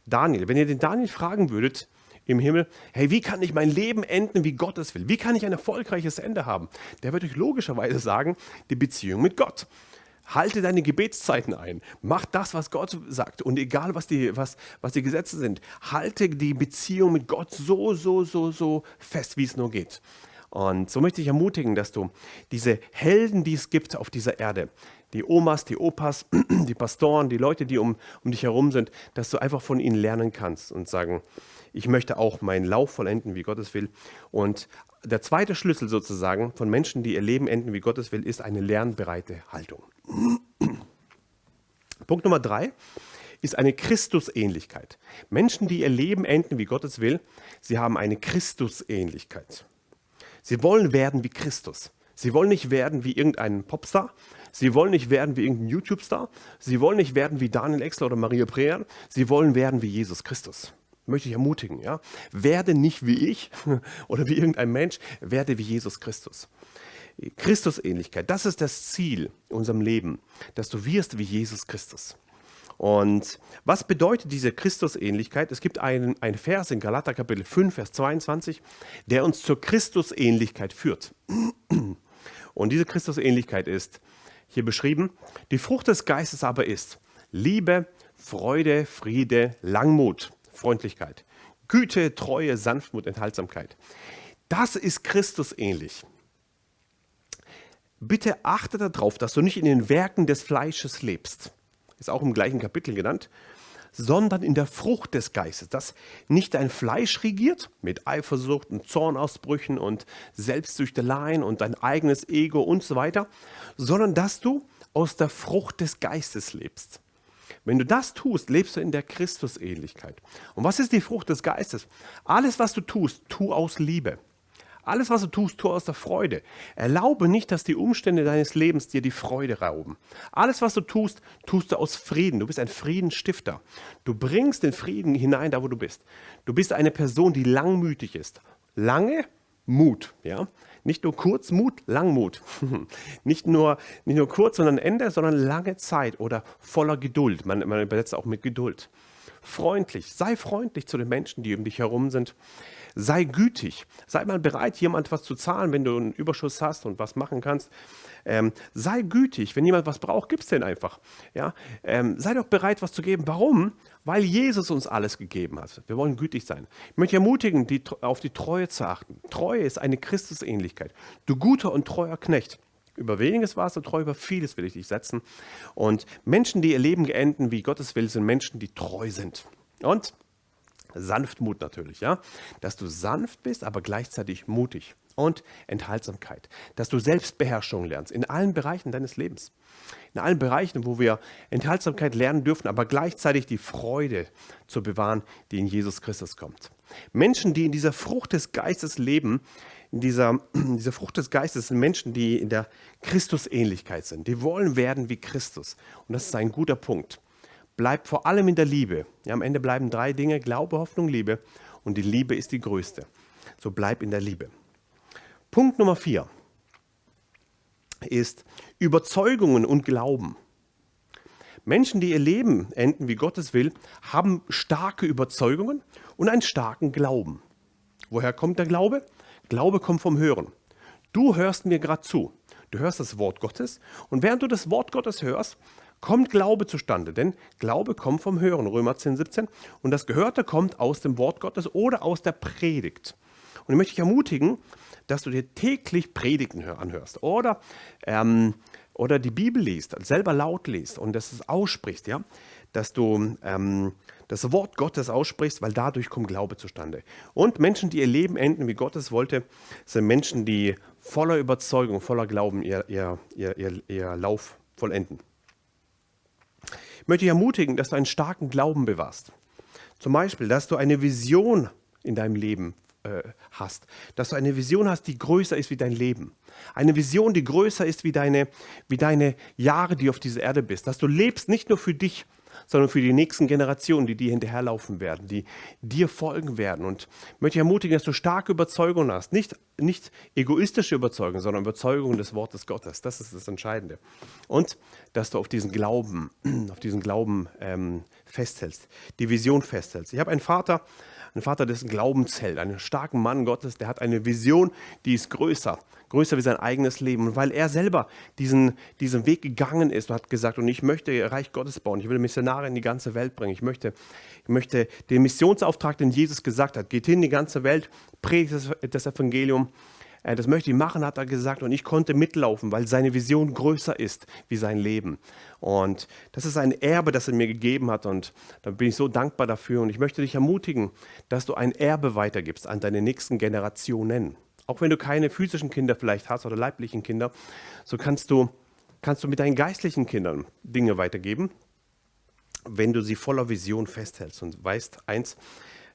Daniel, wenn ihr den Daniel fragen würdet, im Himmel, hey, wie kann ich mein Leben enden, wie Gott es will? Wie kann ich ein erfolgreiches Ende haben? Der wird euch logischerweise sagen, die Beziehung mit Gott. Halte deine Gebetszeiten ein. Mach das, was Gott sagt. Und egal, was die, was, was die Gesetze sind, halte die Beziehung mit Gott so, so, so, so fest, wie es nur geht. Und so möchte ich ermutigen, dass du diese Helden, die es gibt auf dieser Erde, die Omas, die Opas, die Pastoren, die Leute, die um, um dich herum sind, dass du einfach von ihnen lernen kannst und sagen, ich möchte auch meinen Lauf vollenden, wie Gottes will. Und der zweite Schlüssel sozusagen von Menschen, die ihr Leben enden, wie Gottes will, ist eine lernbereite Haltung. Punkt Nummer drei ist eine Christusähnlichkeit. Menschen, die ihr Leben enden, wie Gottes will, sie haben eine Christusähnlichkeit. Sie wollen werden wie Christus. Sie wollen nicht werden wie irgendein Popstar. Sie wollen nicht werden wie irgendein YouTube-Star. Sie wollen nicht werden wie Daniel Exler oder Maria Preer. Sie wollen werden wie Jesus Christus möchte ich ermutigen, ja. Werde nicht wie ich oder wie irgendein Mensch, werde wie Jesus Christus. Christusähnlichkeit, das ist das Ziel in unserem Leben, dass du wirst wie Jesus Christus. Und was bedeutet diese Christusähnlichkeit? Es gibt einen, einen Vers in Galater Kapitel 5, Vers 22, der uns zur Christusähnlichkeit führt. Und diese Christusähnlichkeit ist hier beschrieben, die Frucht des Geistes aber ist Liebe, Freude, Friede, Langmut, Freundlichkeit, Güte, Treue, Sanftmut, Enthaltsamkeit. Das ist Christus ähnlich. Bitte achte darauf, dass du nicht in den Werken des Fleisches lebst. Ist auch im gleichen Kapitel genannt. Sondern in der Frucht des Geistes, dass nicht dein Fleisch regiert mit Eifersucht und Zornausbrüchen und Selbstsüchteleien und dein eigenes Ego und so weiter, sondern dass du aus der Frucht des Geistes lebst. Wenn du das tust, lebst du in der Christusähnlichkeit. Und was ist die Frucht des Geistes? Alles, was du tust, tu aus Liebe. Alles, was du tust, tu aus der Freude. Erlaube nicht, dass die Umstände deines Lebens dir die Freude rauben. Alles, was du tust, tust du aus Frieden. Du bist ein Friedensstifter. Du bringst den Frieden hinein, da wo du bist. Du bist eine Person, die langmütig ist. Lange Mut, ja. Nicht nur Kurzmut, Langmut. nicht, nur, nicht nur kurz, sondern Ende, sondern lange Zeit oder voller Geduld. Man, man übersetzt auch mit Geduld. Freundlich. Sei freundlich zu den Menschen, die um dich herum sind. Sei gütig. Sei mal bereit, jemand was zu zahlen, wenn du einen Überschuss hast und was machen kannst. Ähm, sei gütig. Wenn jemand was braucht, gib es den einfach. Ja? Ähm, sei doch bereit, was zu geben. Warum? Weil Jesus uns alles gegeben hat. Wir wollen gütig sein. Ich möchte ermutigen, die, auf die Treue zu achten. Treue ist eine Christusähnlichkeit. Du guter und treuer Knecht. Über weniges warst du treu, über vieles will ich dich setzen. Und Menschen, die ihr Leben geenden, wie Gottes will, sind Menschen, die treu sind. Und Sanftmut natürlich, ja. Dass du sanft bist, aber gleichzeitig mutig. Und Enthaltsamkeit. Dass du Selbstbeherrschung lernst in allen Bereichen deines Lebens. In allen Bereichen, wo wir Enthaltsamkeit lernen dürfen, aber gleichzeitig die Freude zu bewahren, die in Jesus Christus kommt. Menschen, die in dieser Frucht des Geistes leben, dieser, in dieser Frucht des Geistes sind Menschen, die in der Christusähnlichkeit sind. Die wollen werden wie Christus. Und das ist ein guter Punkt. Bleib vor allem in der Liebe. Ja, am Ende bleiben drei Dinge, Glaube, Hoffnung, Liebe. Und die Liebe ist die größte. So bleib in der Liebe. Punkt Nummer vier ist Überzeugungen und Glauben. Menschen, die ihr Leben enden, wie Gottes will, haben starke Überzeugungen und einen starken Glauben. Woher kommt der Glaube? Glaube kommt vom Hören. Du hörst mir gerade zu. Du hörst das Wort Gottes und während du das Wort Gottes hörst, kommt Glaube zustande. Denn Glaube kommt vom Hören, Römer 10, 17. Und das Gehörte kommt aus dem Wort Gottes oder aus der Predigt. Und ich möchte dich ermutigen, dass du dir täglich Predigten anhörst oder, ähm, oder die Bibel liest, selber laut liest und dass es aussprichst, ja, dass du ähm, das Wort Gottes aussprichst, weil dadurch kommt Glaube zustande. Und Menschen, die ihr Leben enden, wie Gott es wollte, sind Menschen, die voller Überzeugung, voller Glauben ihr, ihr, ihr, ihr, ihr Lauf vollenden. Ich möchte dich ermutigen, dass du einen starken Glauben bewahrst. Zum Beispiel, dass du eine Vision in deinem Leben äh, hast. Dass du eine Vision hast, die größer ist wie dein Leben. Eine Vision, die größer ist wie deine, wie deine Jahre, die auf dieser Erde bist. Dass du lebst nicht nur für dich, sondern für die nächsten Generationen, die dir hinterherlaufen werden, die dir folgen werden. Und ich möchte dich ermutigen, dass du starke Überzeugungen hast. Nicht, nicht egoistische Überzeugungen, sondern Überzeugungen des Wortes Gottes. Das ist das Entscheidende. Und dass du auf diesen Glauben, auf diesen Glauben ähm, festhältst, die Vision festhältst. Ich habe einen Vater, ein Vater, dessen Glaubensheld, einen starken Mann Gottes, der hat eine Vision, die ist größer, größer wie sein eigenes Leben. Und weil er selber diesen, diesen Weg gegangen ist und hat gesagt, und ich möchte Reich Gottes bauen, ich will Missionare in die ganze Welt bringen, ich möchte, ich möchte den Missionsauftrag, den Jesus gesagt hat, geht hin in die ganze Welt, predigt das, das Evangelium, das möchte ich machen, hat er gesagt. Und ich konnte mitlaufen, weil seine Vision größer ist wie sein Leben. Und das ist ein Erbe, das er mir gegeben hat. Und da bin ich so dankbar dafür. Und ich möchte dich ermutigen, dass du ein Erbe weitergibst an deine nächsten Generationen. Auch wenn du keine physischen Kinder vielleicht hast oder leiblichen Kinder, so kannst du, kannst du mit deinen geistlichen Kindern Dinge weitergeben, wenn du sie voller Vision festhältst und weißt, eins,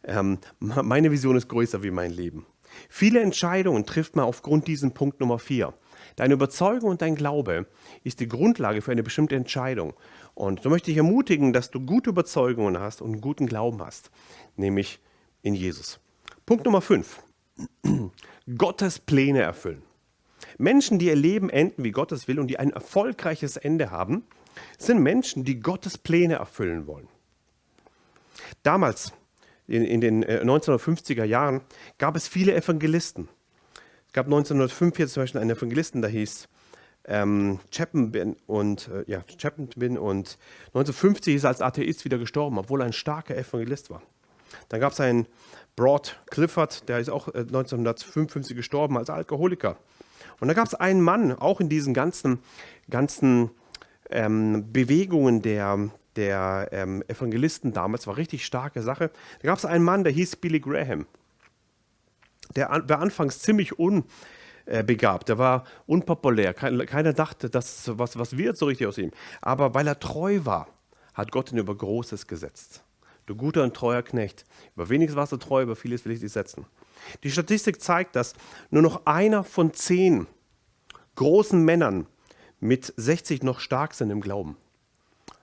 ähm, meine Vision ist größer wie mein Leben. Viele Entscheidungen trifft man aufgrund diesem Punkt Nummer 4. Deine Überzeugung und dein Glaube ist die Grundlage für eine bestimmte Entscheidung. Und so möchte ich ermutigen, dass du gute Überzeugungen hast und einen guten Glauben hast, nämlich in Jesus. Punkt Nummer 5. Gottes Pläne erfüllen. Menschen, die ihr Leben enden, wie Gottes will und die ein erfolgreiches Ende haben, sind Menschen, die Gottes Pläne erfüllen wollen. Damals in, in den 1950er äh, Jahren gab es viele Evangelisten. Es gab 1945 zum Beispiel einen Evangelisten, der hieß ähm, Chapman und äh, ja, Chapman und 1950 ist er als Atheist wieder gestorben, obwohl er ein starker Evangelist war. Dann gab es einen Broad Clifford, der ist auch äh, 1955 gestorben als Alkoholiker. Und dann gab es einen Mann, auch in diesen ganzen, ganzen ähm, Bewegungen der, der ähm, Evangelisten damals, war richtig starke Sache. Da gab es einen Mann, der hieß Billy Graham. Der war anfangs ziemlich unbegabt, der war unpopulär. Keiner dachte, dass was, was wird so richtig aus ihm. Aber weil er treu war, hat Gott ihn über Großes gesetzt. Du guter und treuer Knecht. Über weniges warst du treu, über vieles will ich dich setzen. Die Statistik zeigt, dass nur noch einer von zehn großen Männern mit 60 noch stark sind im Glauben.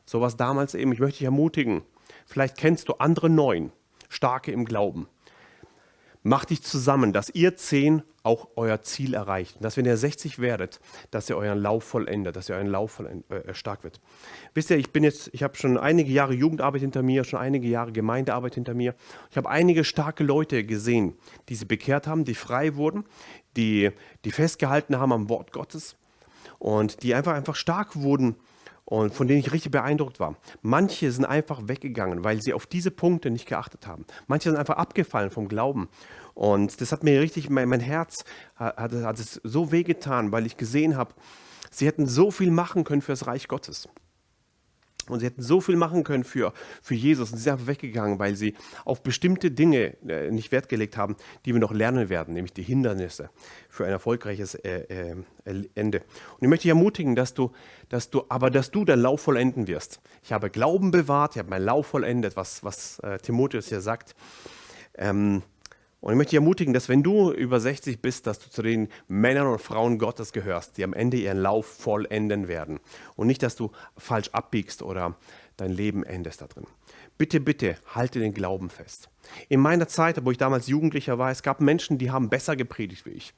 So was damals eben. Ich möchte dich ermutigen. Vielleicht kennst du andere neun, starke im Glauben. Macht dich zusammen, dass ihr zehn auch euer Ziel erreicht. dass wenn ihr 60 werdet, dass ihr euren Lauf vollendet, dass ihr euren Lauf vollend, äh, stark wird. Wisst ihr, ich bin jetzt, ich habe schon einige Jahre Jugendarbeit hinter mir, schon einige Jahre Gemeindearbeit hinter mir. Ich habe einige starke Leute gesehen, die sie bekehrt haben, die frei wurden, die, die festgehalten haben am Wort Gottes und die einfach, einfach stark wurden und von denen ich richtig beeindruckt war. Manche sind einfach weggegangen, weil sie auf diese Punkte nicht geachtet haben. Manche sind einfach abgefallen vom Glauben. Und das hat mir richtig, mein, mein Herz hat, hat es so wehgetan, weil ich gesehen habe, sie hätten so viel machen können für das Reich Gottes. Und sie hätten so viel machen können für, für Jesus und sie sind einfach weggegangen, weil sie auf bestimmte Dinge äh, nicht Wert gelegt haben, die wir noch lernen werden, nämlich die Hindernisse für ein erfolgreiches äh, äh, Ende. Und ich möchte dich ermutigen, dass du, dass du, aber dass du deinen Lauf vollenden wirst. Ich habe Glauben bewahrt, ich habe meinen Lauf vollendet, was, was äh, Timotheus hier sagt. Ähm, und ich möchte dich ermutigen, dass wenn du über 60 bist, dass du zu den Männern und Frauen Gottes gehörst, die am Ende ihren Lauf vollenden werden. Und nicht, dass du falsch abbiegst oder dein Leben endest da drin. Bitte, bitte, halte den Glauben fest. In meiner Zeit, wo ich damals Jugendlicher war, es gab Menschen, die haben besser gepredigt wie ich.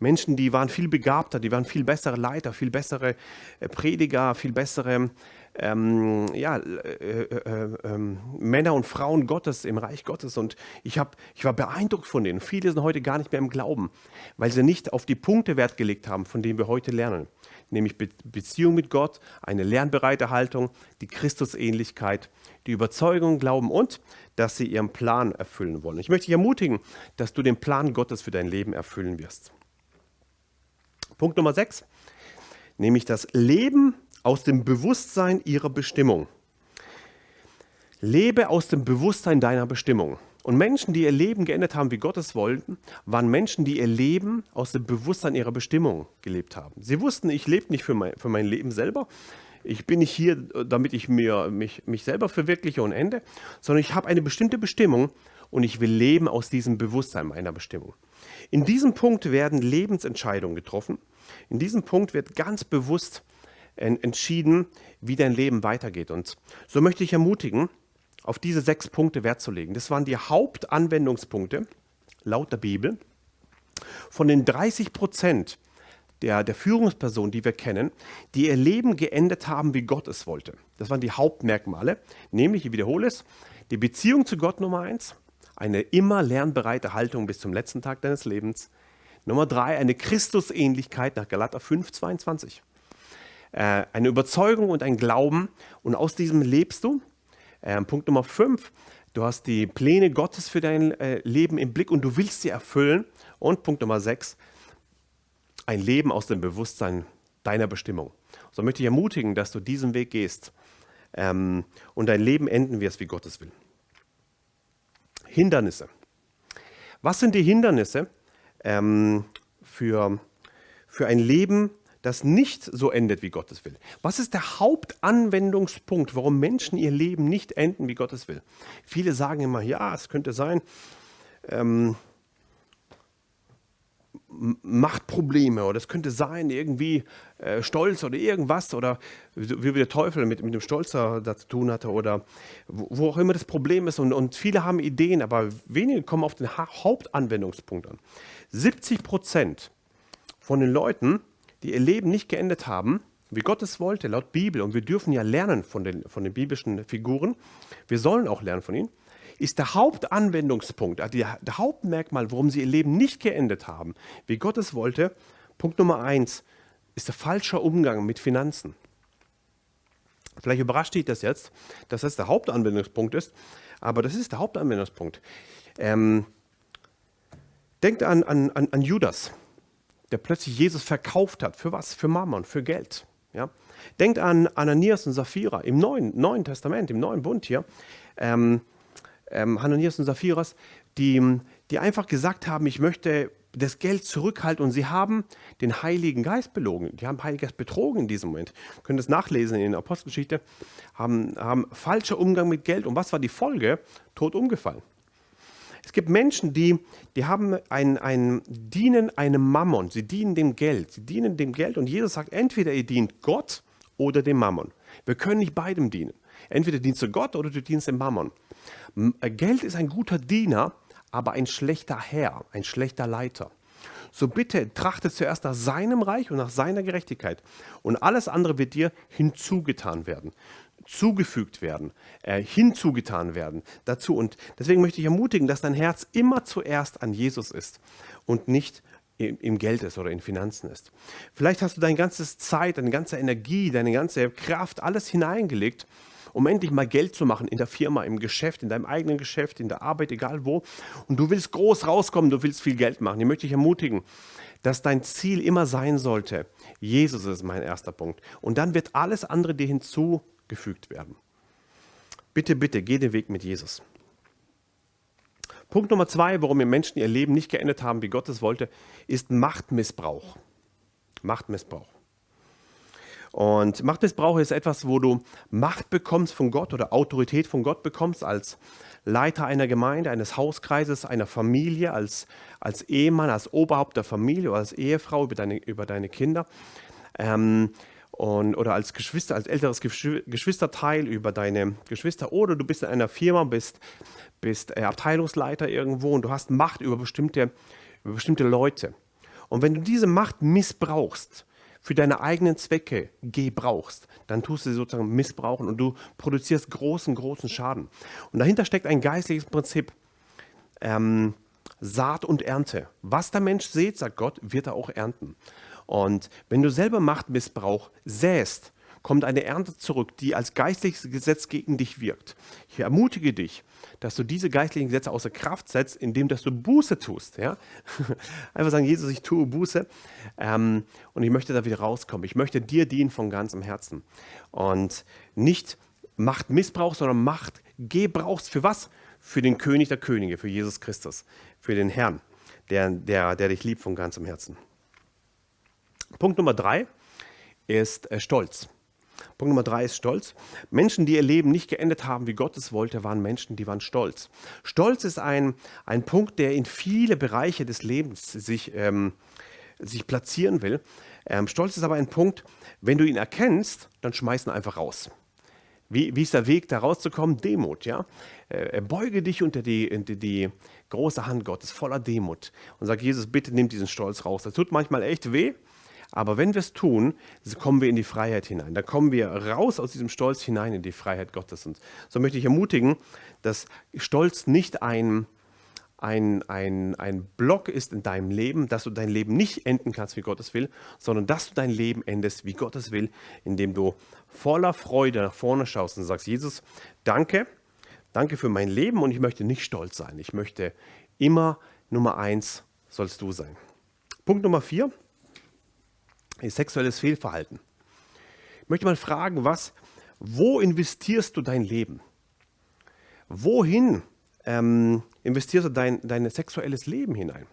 Menschen, die waren viel begabter, die waren viel bessere Leiter, viel bessere äh, Prediger, viel bessere ähm, ja, äh, äh, äh, ähm, Männer und Frauen Gottes im Reich Gottes. Und ich, hab, ich war beeindruckt von denen. Viele sind heute gar nicht mehr im Glauben, weil sie nicht auf die Punkte Wert gelegt haben, von denen wir heute lernen. Nämlich Be Beziehung mit Gott, eine lernbereite Haltung, die Christusähnlichkeit, die Überzeugung, Glauben und dass sie ihren Plan erfüllen wollen. Ich möchte dich ermutigen, dass du den Plan Gottes für dein Leben erfüllen wirst. Punkt Nummer 6, nämlich das Leben aus dem Bewusstsein ihrer Bestimmung. Lebe aus dem Bewusstsein deiner Bestimmung. Und Menschen, die ihr Leben geändert haben, wie Gott es wollten, waren Menschen, die ihr Leben aus dem Bewusstsein ihrer Bestimmung gelebt haben. Sie wussten, ich lebe nicht für mein, für mein Leben selber. Ich bin nicht hier, damit ich mir, mich, mich selber verwirkliche und ende, sondern ich habe eine bestimmte Bestimmung und ich will leben aus diesem Bewusstsein meiner Bestimmung. In diesem Punkt werden Lebensentscheidungen getroffen. In diesem Punkt wird ganz bewusst entschieden, wie dein Leben weitergeht. Und so möchte ich ermutigen, auf diese sechs Punkte Wert zu legen. Das waren die Hauptanwendungspunkte laut der Bibel. Von den 30 Prozent der, der Führungspersonen, die wir kennen, die ihr Leben geendet haben, wie Gott es wollte. Das waren die Hauptmerkmale, nämlich, ich wiederhole es, die Beziehung zu Gott Nummer eins, eine immer lernbereite Haltung bis zum letzten Tag deines Lebens. Nummer drei, eine Christusähnlichkeit nach Galater 5, 22 äh, eine Überzeugung und ein Glauben und aus diesem lebst du. Äh, Punkt Nummer 5, du hast die Pläne Gottes für dein äh, Leben im Blick und du willst sie erfüllen. Und Punkt Nummer 6, ein Leben aus dem Bewusstsein deiner Bestimmung. So möchte ich ermutigen, dass du diesen Weg gehst ähm, und dein Leben enden wirst, wie Gottes will. Hindernisse. Was sind die Hindernisse ähm, für, für ein Leben das nicht so endet, wie Gottes will? Was ist der Hauptanwendungspunkt, warum Menschen ihr Leben nicht enden, wie Gottes will? Viele sagen immer, ja, es könnte sein, ähm, Machtprobleme oder es könnte sein, irgendwie äh, Stolz oder irgendwas oder wie der Teufel mit, mit dem Stolz da, zu tun hatte oder wo, wo, auch immer das Problem ist. Und, und viele haben Ideen, aber wenige kommen auf den ha Hauptanwendungspunkt an. 70 Prozent von den Leuten, die ihr Leben nicht geendet haben, wie Gott es wollte, laut Bibel, und wir dürfen ja lernen von den, von den biblischen Figuren, wir sollen auch lernen von ihnen, ist der Hauptanwendungspunkt, also der, Hauptmerkmal, warum sie ihr Leben nicht geendet haben, wie Gott es wollte, Punkt Nummer eins, ist der falsche Umgang mit Finanzen. Vielleicht überrascht dich das jetzt, dass das der Hauptanwendungspunkt ist, aber das ist der Hauptanwendungspunkt. Ähm, denkt an, an, an Judas der plötzlich Jesus verkauft hat. Für was? Für Mammon, für Geld. Ja? Denkt an Ananias und Sapphira im Neuen, Neuen Testament, im Neuen Bund hier. Ähm, ähm, Ananias und Saphiras, die, die einfach gesagt haben, ich möchte das Geld zurückhalten und sie haben den Heiligen Geist belogen. Die haben Heiligen Geist betrogen in diesem Moment. Ihr könnt es nachlesen in der Apostelgeschichte. Haben, haben falscher Umgang mit Geld. Und was war die Folge? Tot umgefallen. Es gibt Menschen, die, die haben ein, ein, dienen einem Mammon, sie dienen dem Geld, sie dienen dem Geld und Jesus sagt, entweder ihr dient Gott oder dem Mammon. Wir können nicht beidem dienen. Entweder dienst du Gott oder du dienst dem Mammon. Äh, Geld ist ein guter Diener, aber ein schlechter Herr, ein schlechter Leiter. So bitte trachte zuerst nach seinem Reich und nach seiner Gerechtigkeit und alles andere wird dir hinzugetan werden, zugefügt werden, äh, hinzugetan werden dazu. Und deswegen möchte ich ermutigen, dass dein Herz immer zuerst an Jesus ist und nicht im Geld ist oder in Finanzen ist. Vielleicht hast du deine ganze Zeit, deine ganze Energie, deine ganze Kraft, alles hineingelegt, um endlich mal Geld zu machen in der Firma, im Geschäft, in deinem eigenen Geschäft, in der Arbeit, egal wo. Und du willst groß rauskommen, du willst viel Geld machen. Ich möchte dich ermutigen, dass dein Ziel immer sein sollte, Jesus ist mein erster Punkt. Und dann wird alles andere dir hinzugefügt werden. Bitte, bitte, geh den Weg mit Jesus. Punkt Nummer zwei, warum wir Menschen ihr Leben nicht geendet haben, wie Gott es wollte, ist Machtmissbrauch. Machtmissbrauch. Und Machtmissbrauch ist etwas, wo du Macht bekommst von Gott oder Autorität von Gott bekommst als Leiter einer Gemeinde, eines Hauskreises, einer Familie, als, als Ehemann, als Oberhaupt der Familie oder als Ehefrau über deine, über deine Kinder. Ähm, und, oder als Geschwister, als älteres Geschwisterteil über deine Geschwister oder du bist in einer Firma, bist, bist äh, Abteilungsleiter irgendwo und du hast Macht über bestimmte, über bestimmte Leute. Und wenn du diese Macht missbrauchst, für deine eigenen Zwecke gebrauchst, dann tust du sie sozusagen missbrauchen und du produzierst großen, großen Schaden. Und dahinter steckt ein geistliches Prinzip. Ähm, Saat und Ernte. Was der Mensch sät, sagt Gott, wird er auch ernten. Und wenn du selber Machtmissbrauch säst, kommt eine Ernte zurück, die als geistliches Gesetz gegen dich wirkt. Ich ermutige dich, dass du diese geistlichen Gesetze außer Kraft setzt, indem dass du Buße tust. Ja? Einfach sagen, Jesus, ich tue Buße ähm, und ich möchte da wieder rauskommen. Ich möchte dir dienen von ganzem Herzen. Und nicht Macht Missbrauch, sondern Macht Gebrauchs für was? Für den König der Könige, für Jesus Christus, für den Herrn, der, der, der dich liebt von ganzem Herzen. Punkt Nummer drei ist äh, Stolz. Punkt Nummer drei ist Stolz. Menschen, die ihr Leben nicht geendet haben, wie Gott es wollte, waren Menschen, die waren stolz. Stolz ist ein, ein Punkt, der in viele Bereiche des Lebens sich, ähm, sich platzieren will. Ähm, Stolz ist aber ein Punkt, wenn du ihn erkennst, dann schmeiß ihn einfach raus. Wie, wie ist der Weg, da rauszukommen? Demut, ja. Äh, beuge dich unter die, unter die große Hand Gottes, voller Demut und sag, Jesus, bitte nimm diesen Stolz raus. Das tut manchmal echt weh, aber wenn wir es tun, kommen wir in die Freiheit hinein. Da kommen wir raus aus diesem Stolz hinein in die Freiheit Gottes. Und so möchte ich ermutigen, dass Stolz nicht ein, ein, ein, ein Block ist in deinem Leben, dass du dein Leben nicht enden kannst, wie Gott es will, sondern dass du dein Leben endest, wie Gott es will, indem du voller Freude nach vorne schaust und sagst, Jesus, danke, danke für mein Leben und ich möchte nicht stolz sein. Ich möchte immer Nummer eins sollst du sein. Punkt Nummer vier sexuelles Fehlverhalten. Ich möchte mal fragen, was, wo investierst du dein Leben? Wohin ähm, investierst du dein, dein sexuelles Leben hinein?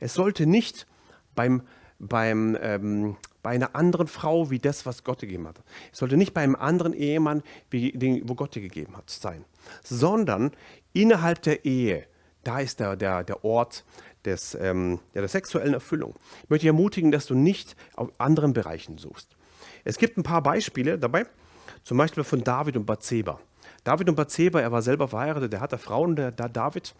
Es sollte nicht beim, beim, ähm, bei einer anderen Frau wie das, was Gott gegeben hat. Es sollte nicht bei einem anderen Ehemann, wie den, wo Gott dir gegeben hat, sein, sondern innerhalb der Ehe. Da ist der, der, der Ort des, ähm, ja, der sexuellen Erfüllung. Ich möchte dich ermutigen, dass du nicht auf anderen Bereichen suchst. Es gibt ein paar Beispiele dabei, zum Beispiel von David und Bathseba. David und Bathseba, er war selber verheiratet, der hatte Frauen, der, der David.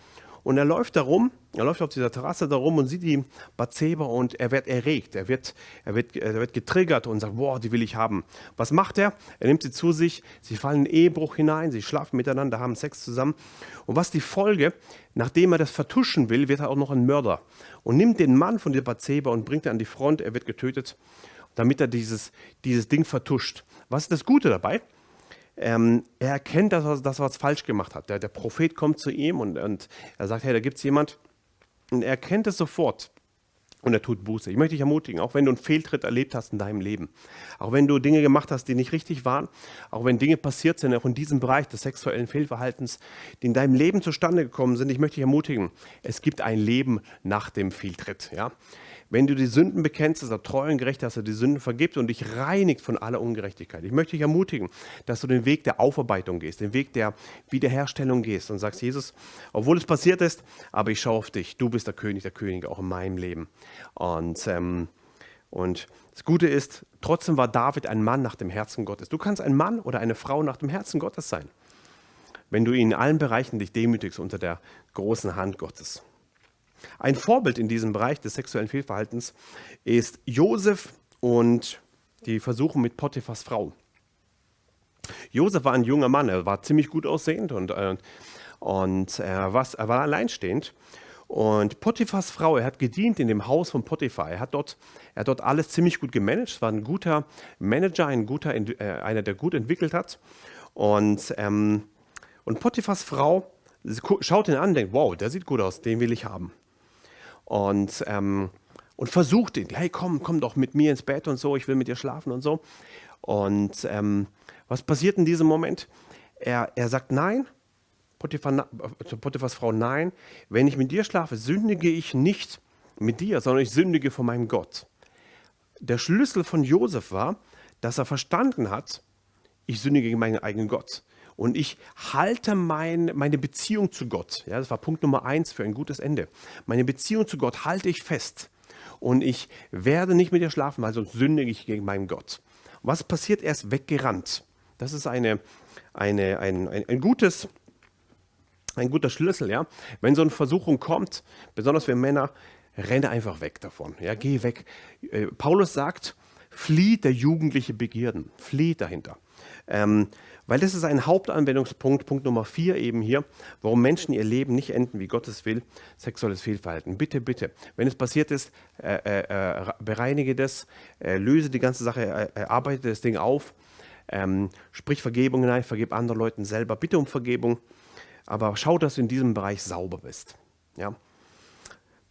Und er läuft da rum, er läuft auf dieser Terrasse da rum und sieht die Bathseba und er wird erregt, er wird, er, wird, er wird getriggert und sagt, boah, die will ich haben. Was macht er? Er nimmt sie zu sich, sie fallen in Ehebruch hinein, sie schlafen miteinander, haben Sex zusammen. Und was die Folge? Nachdem er das vertuschen will, wird er auch noch ein Mörder und nimmt den Mann von der Bathseba und bringt ihn an die Front, er wird getötet, damit er dieses, dieses Ding vertuscht. Was ist das Gute dabei? Ähm, er erkennt, dass er, dass er was falsch gemacht hat. Der, der Prophet kommt zu ihm und, und er sagt, hey, da gibt es jemand. Und er erkennt es sofort. Und er tut Buße. Ich möchte dich ermutigen, auch wenn du einen Fehltritt erlebt hast in deinem Leben, auch wenn du Dinge gemacht hast, die nicht richtig waren, auch wenn Dinge passiert sind, auch in diesem Bereich des sexuellen Fehlverhaltens, die in deinem Leben zustande gekommen sind, ich möchte dich ermutigen, es gibt ein Leben nach dem Fehltritt. Ja? Wenn du die Sünden bekennst, ist er treu und gerecht, dass er die Sünden vergibt und dich reinigt von aller Ungerechtigkeit. Ich möchte dich ermutigen, dass du den Weg der Aufarbeitung gehst, den Weg der Wiederherstellung gehst und sagst, Jesus, obwohl es passiert ist, aber ich schaue auf dich. Du bist der König der Könige, auch in meinem Leben. Und, ähm, und das Gute ist, trotzdem war David ein Mann nach dem Herzen Gottes. Du kannst ein Mann oder eine Frau nach dem Herzen Gottes sein. wenn du in allen Bereichen dich demütigst unter der großen Hand Gottes. Ein Vorbild in diesem Bereich des sexuellen Fehlverhaltens ist Josef und die Versuche mit Potiphas Frau. Josef war ein junger Mann, er war ziemlich gut aussehend und, äh, und er, war, er war alleinstehend. Und Potiphas Frau, er hat gedient in dem Haus von Potiphar. Er hat dort, er hat dort alles ziemlich gut gemanagt, war ein guter Manager, ein guter, äh, einer, der gut entwickelt hat. Und, ähm, und Potiphas Frau schaut ihn an und denkt, wow, der sieht gut aus, den will ich haben. Und, ähm, und versucht ihn, hey komm, komm doch mit mir ins Bett und so, ich will mit dir schlafen und so. Und ähm, was passiert in diesem Moment? Er, er sagt nein, Potiphar, zu Potiphas Frau, nein, wenn ich mit dir schlafe, sündige ich nicht mit dir, sondern ich sündige vor meinem Gott. Der Schlüssel von Josef war, dass er verstanden hat, ich sündige gegen meinen eigenen Gott. Und ich halte mein, meine Beziehung zu Gott. Ja, das war Punkt Nummer eins für ein gutes Ende. Meine Beziehung zu Gott halte ich fest. Und ich werde nicht mit dir schlafen, weil sonst sündige ich gegen meinen Gott. Was passiert? Er ist weggerannt. Das ist eine, eine, ein, ein, ein gutes ein guter Schlüssel, ja. Wenn so eine Versuchung kommt, besonders für Männer, renne einfach weg davon. Ja, geh weg. Äh, Paulus sagt, flieht der jugendliche Begierden, flieht dahinter. Ähm, weil das ist ein Hauptanwendungspunkt, Punkt Nummer vier eben hier, warum Menschen ihr Leben nicht enden, wie Gottes will, sexuelles Fehlverhalten. Bitte, bitte, wenn es passiert ist, äh, äh, äh bereinige das, äh, löse die ganze Sache, äh, arbeite das Ding auf, ähm, sprich Vergebung hinein, vergib anderen Leuten selber, bitte um Vergebung, aber schau, dass du in diesem Bereich sauber bist. Ja?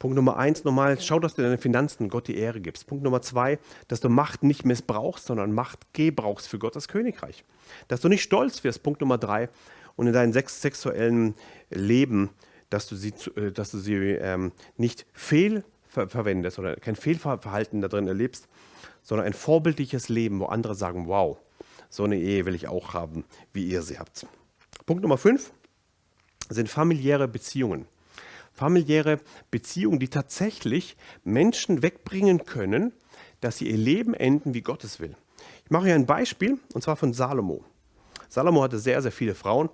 Punkt Nummer eins, nochmal, schau, dass du deine Finanzen Gott die Ehre gibst. Punkt Nummer zwei, dass du Macht nicht missbrauchst, sondern Macht gebrauchst für Gottes Königreich. Dass du nicht stolz wirst. Punkt Nummer drei. Und in deinem sexuellen Leben, dass du sie, äh, dass du sie ähm, nicht fehlverwendest oder kein Fehlverhalten da drin erlebst, sondern ein vorbildliches Leben, wo andere sagen, wow, so eine Ehe will ich auch haben, wie ihr sie habt. Punkt Nummer fünf sind familiäre Beziehungen familiäre Beziehungen, die tatsächlich Menschen wegbringen können, dass sie ihr Leben enden, wie Gottes will. Ich mache hier ein Beispiel, und zwar von Salomo. Salomo hatte sehr, sehr viele Frauen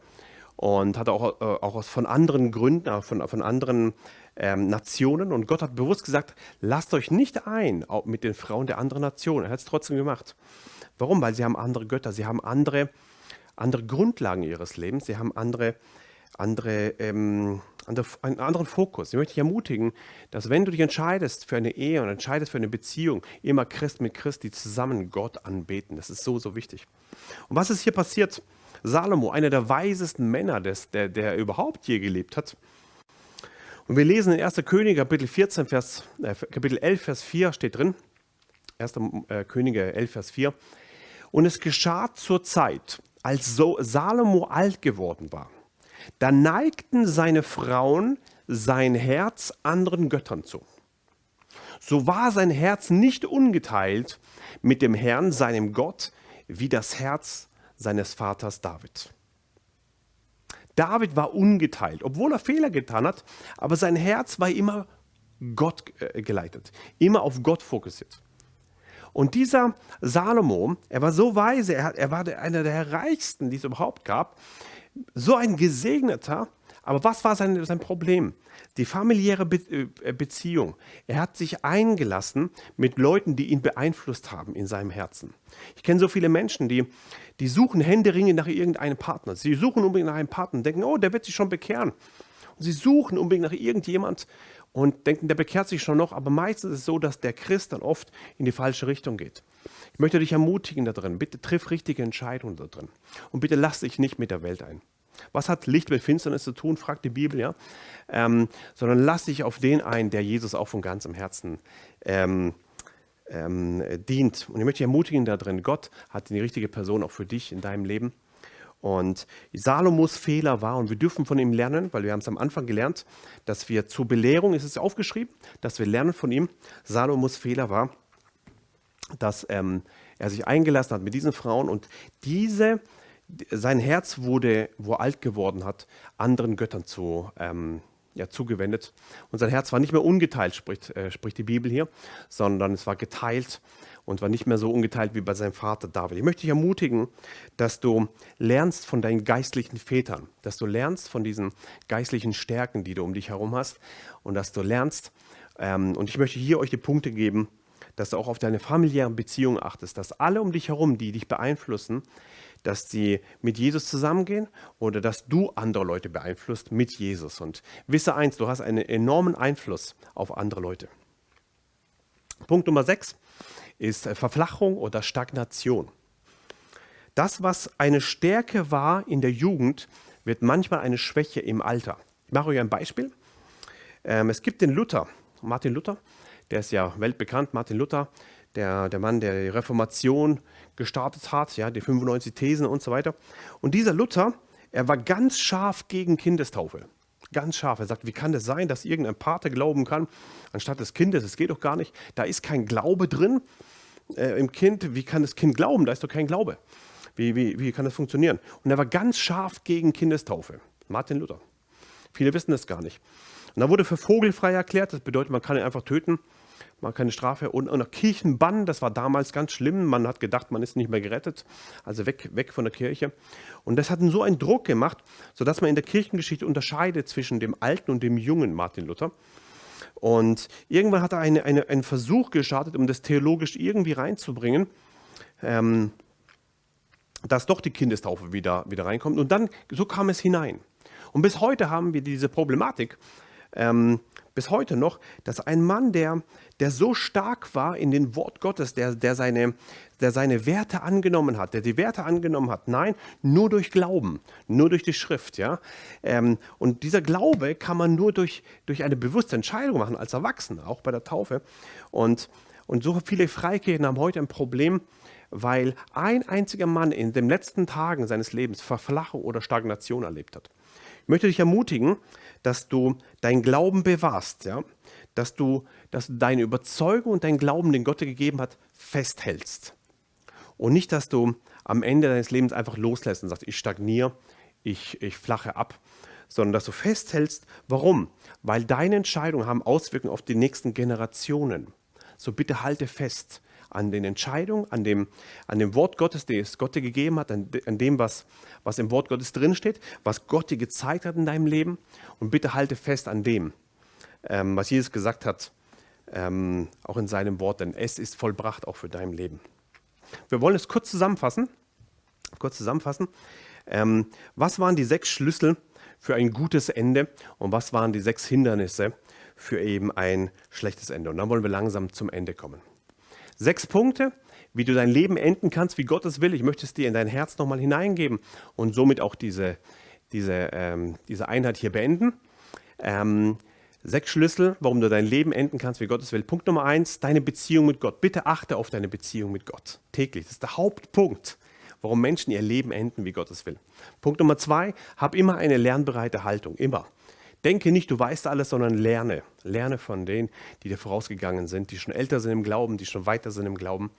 und hatte auch, äh, auch von anderen Gründen, von, von anderen ähm, Nationen. Und Gott hat bewusst gesagt, lasst euch nicht ein mit den Frauen der anderen Nationen. Er hat es trotzdem gemacht. Warum? Weil sie haben andere Götter, sie haben andere, andere Grundlagen ihres Lebens, sie haben andere, andere ähm, einen anderen Fokus. Ich möchte dich ermutigen, dass wenn du dich entscheidest für eine Ehe und entscheidest für eine Beziehung, immer Christ mit Christ, die zusammen Gott anbeten. Das ist so, so wichtig. Und was ist hier passiert? Salomo, einer der weisesten Männer, des, der, der überhaupt je gelebt hat. Und wir lesen in 1. Könige, Kapitel 14, Vers, äh, Kapitel 11, Vers 4 steht drin. 1. Äh, Könige 11, Vers 4. Und es geschah zur Zeit, als so Salomo alt geworden war da neigten seine Frauen sein Herz anderen Göttern zu. So war sein Herz nicht ungeteilt mit dem Herrn, seinem Gott, wie das Herz seines Vaters David. David war ungeteilt, obwohl er Fehler getan hat, aber sein Herz war immer Gott äh, geleitet, immer auf Gott fokussiert. Und dieser Salomo, er war so weise, er, er war einer der reichsten, die es überhaupt gab so ein Gesegneter, aber was war sein, sein Problem? Die familiäre Be äh, Beziehung. Er hat sich eingelassen mit Leuten, die ihn beeinflusst haben in seinem Herzen. Ich kenne so viele Menschen, die, die suchen händeringend nach irgendeinem Partner. Sie suchen unbedingt nach einem Partner und denken, oh, der wird sich schon bekehren. Und sie suchen unbedingt nach irgendjemand und denken, der bekehrt sich schon noch. Aber meistens ist es so, dass der Christ dann oft in die falsche Richtung geht. Ich möchte dich ermutigen da drin. Bitte triff richtige Entscheidungen da drin. Und bitte lass dich nicht mit der Welt ein. Was hat Licht mit Finsternis zu tun, fragt die Bibel, ja. Ähm, sondern lass dich auf den ein, der Jesus auch von ganzem Herzen ähm, ähm, dient. Und ich möchte dich ermutigen da drin. Gott hat die richtige Person auch für dich in deinem Leben. Und Salomos Fehler war, und wir dürfen von ihm lernen, weil wir haben es am Anfang gelernt, dass wir zur Belehrung, ist es aufgeschrieben, dass wir lernen von ihm, Salomos Fehler war, dass ähm, er sich eingelassen hat mit diesen Frauen und diese, sein Herz wurde, wo er alt geworden hat, anderen Göttern zu, ähm, ja, zugewendet. Und sein Herz war nicht mehr ungeteilt, spricht, äh, spricht die Bibel hier, sondern es war geteilt. Und war nicht mehr so ungeteilt wie bei seinem Vater David. Ich möchte dich ermutigen, dass du lernst von deinen geistlichen Vätern, dass du lernst von diesen geistlichen Stärken, die du um dich herum hast und dass du lernst, ähm, und ich möchte hier euch die Punkte geben, dass du auch auf deine familiären Beziehungen achtest, dass alle um dich herum, die dich beeinflussen, dass sie mit Jesus zusammengehen oder dass du andere Leute beeinflusst mit Jesus. Und wisse eins, du hast einen enormen Einfluss auf andere Leute. Punkt Nummer 6 ist Verflachung oder Stagnation. Das, was eine Stärke war in der Jugend, wird manchmal eine Schwäche im Alter. Ich mache euch ein Beispiel. Ähm, es gibt den Luther, Martin Luther, der ist ja weltbekannt, Martin Luther, der, der Mann, der die Reformation gestartet hat, ja, die 95 Thesen und so weiter. Und dieser Luther, er war ganz scharf gegen Kindestaufe. Ganz scharf. Er sagt, wie kann das sein, dass irgendein Pate glauben kann, anstatt des Kindes? Das geht doch gar nicht. Da ist kein Glaube drin äh, im Kind. Wie kann das Kind glauben? Da ist doch kein Glaube. Wie, wie, wie kann das funktionieren? Und er war ganz scharf gegen Kindestaufe. Martin Luther. Viele wissen das gar nicht. Und da wurde für vogelfrei erklärt. Das bedeutet, man kann ihn einfach töten man keine Strafe und, und Kirchenbann, das war damals ganz schlimm. Man hat gedacht, man ist nicht mehr gerettet, also weg, weg von der Kirche. Und das hat so einen Druck gemacht, sodass man in der Kirchengeschichte unterscheidet zwischen dem alten und dem jungen Martin Luther. Und irgendwann hat er eine, eine, einen Versuch gestartet, um das theologisch irgendwie reinzubringen, ähm, dass doch die Kindestaufe wieder, wieder reinkommt. Und dann, so kam es hinein. Und bis heute haben wir diese Problematik, ähm, bis heute noch, dass ein Mann, der, der so stark war in den Wort Gottes, der, der, seine, der seine Werte angenommen hat, der die Werte angenommen hat, nein, nur durch Glauben, nur durch die Schrift. Ja? Ähm, und dieser Glaube kann man nur durch, durch eine bewusste Entscheidung machen, als Erwachsener, auch bei der Taufe. Und, und so viele Freikirchen haben heute ein Problem, weil ein einziger Mann in den letzten Tagen seines Lebens Verflachung oder Stagnation erlebt hat. Ich möchte dich ermutigen, dass du deinen Glauben bewahrst, ja? dass, du, dass du deine Überzeugung und deinen Glauben, den Gott dir gegeben hat, festhältst. Und nicht, dass du am Ende deines Lebens einfach loslässt und sagst, ich stagniere, ich, ich flache ab, sondern dass du festhältst. Warum? Weil deine Entscheidungen haben Auswirkungen auf die nächsten Generationen. So bitte halte fest an den Entscheidungen, an dem, an dem Wort Gottes, das Gott dir gegeben hat, an, dem, was, was im Wort Gottes drinsteht, was Gott dir gezeigt hat in deinem Leben. Und bitte halte fest an dem, ähm, was Jesus gesagt hat, ähm, auch in seinem Wort, denn es ist vollbracht auch für dein Leben. Wir wollen es kurz zusammenfassen. Kurz zusammenfassen. Ähm, was waren die sechs Schlüssel für ein gutes Ende und was waren die sechs Hindernisse für eben ein schlechtes Ende? Und dann wollen wir langsam zum Ende kommen. Sechs Punkte, wie du dein Leben enden kannst, wie Gott es will. Ich möchte es dir in dein Herz nochmal hineingeben und somit auch diese, diese, ähm, diese Einheit hier beenden. Ähm, sechs Schlüssel, warum du dein Leben enden kannst, wie Gott es will. Punkt Nummer eins, deine Beziehung mit Gott. Bitte achte auf deine Beziehung mit Gott täglich. Das ist der Hauptpunkt, warum Menschen ihr Leben enden, wie Gott es will. Punkt Nummer zwei, hab immer eine lernbereite Haltung. Immer. Denke nicht, du weißt alles, sondern lerne. Lerne von denen, die dir vorausgegangen sind, die schon älter sind im Glauben, die schon weiter sind im Glauben.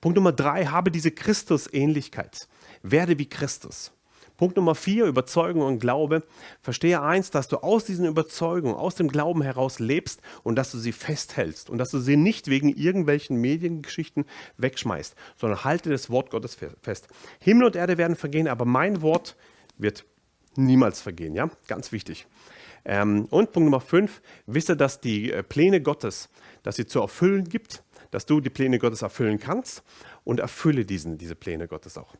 Punkt Nummer drei, habe diese Christusähnlichkeit. Werde wie Christus. Punkt Nummer vier, Überzeugung und Glaube. Verstehe eins, dass du aus diesen Überzeugungen, aus dem Glauben heraus lebst und dass du sie festhältst und dass du sie nicht wegen irgendwelchen Mediengeschichten wegschmeißt, sondern halte das Wort Gottes fest. Himmel und Erde werden vergehen, aber mein Wort wird niemals vergehen. Ja, ganz wichtig. Ähm, und Punkt Nummer 5, wisse, dass die äh, Pläne Gottes, dass sie zu erfüllen gibt, dass du die Pläne Gottes erfüllen kannst und erfülle diesen, diese Pläne Gottes auch.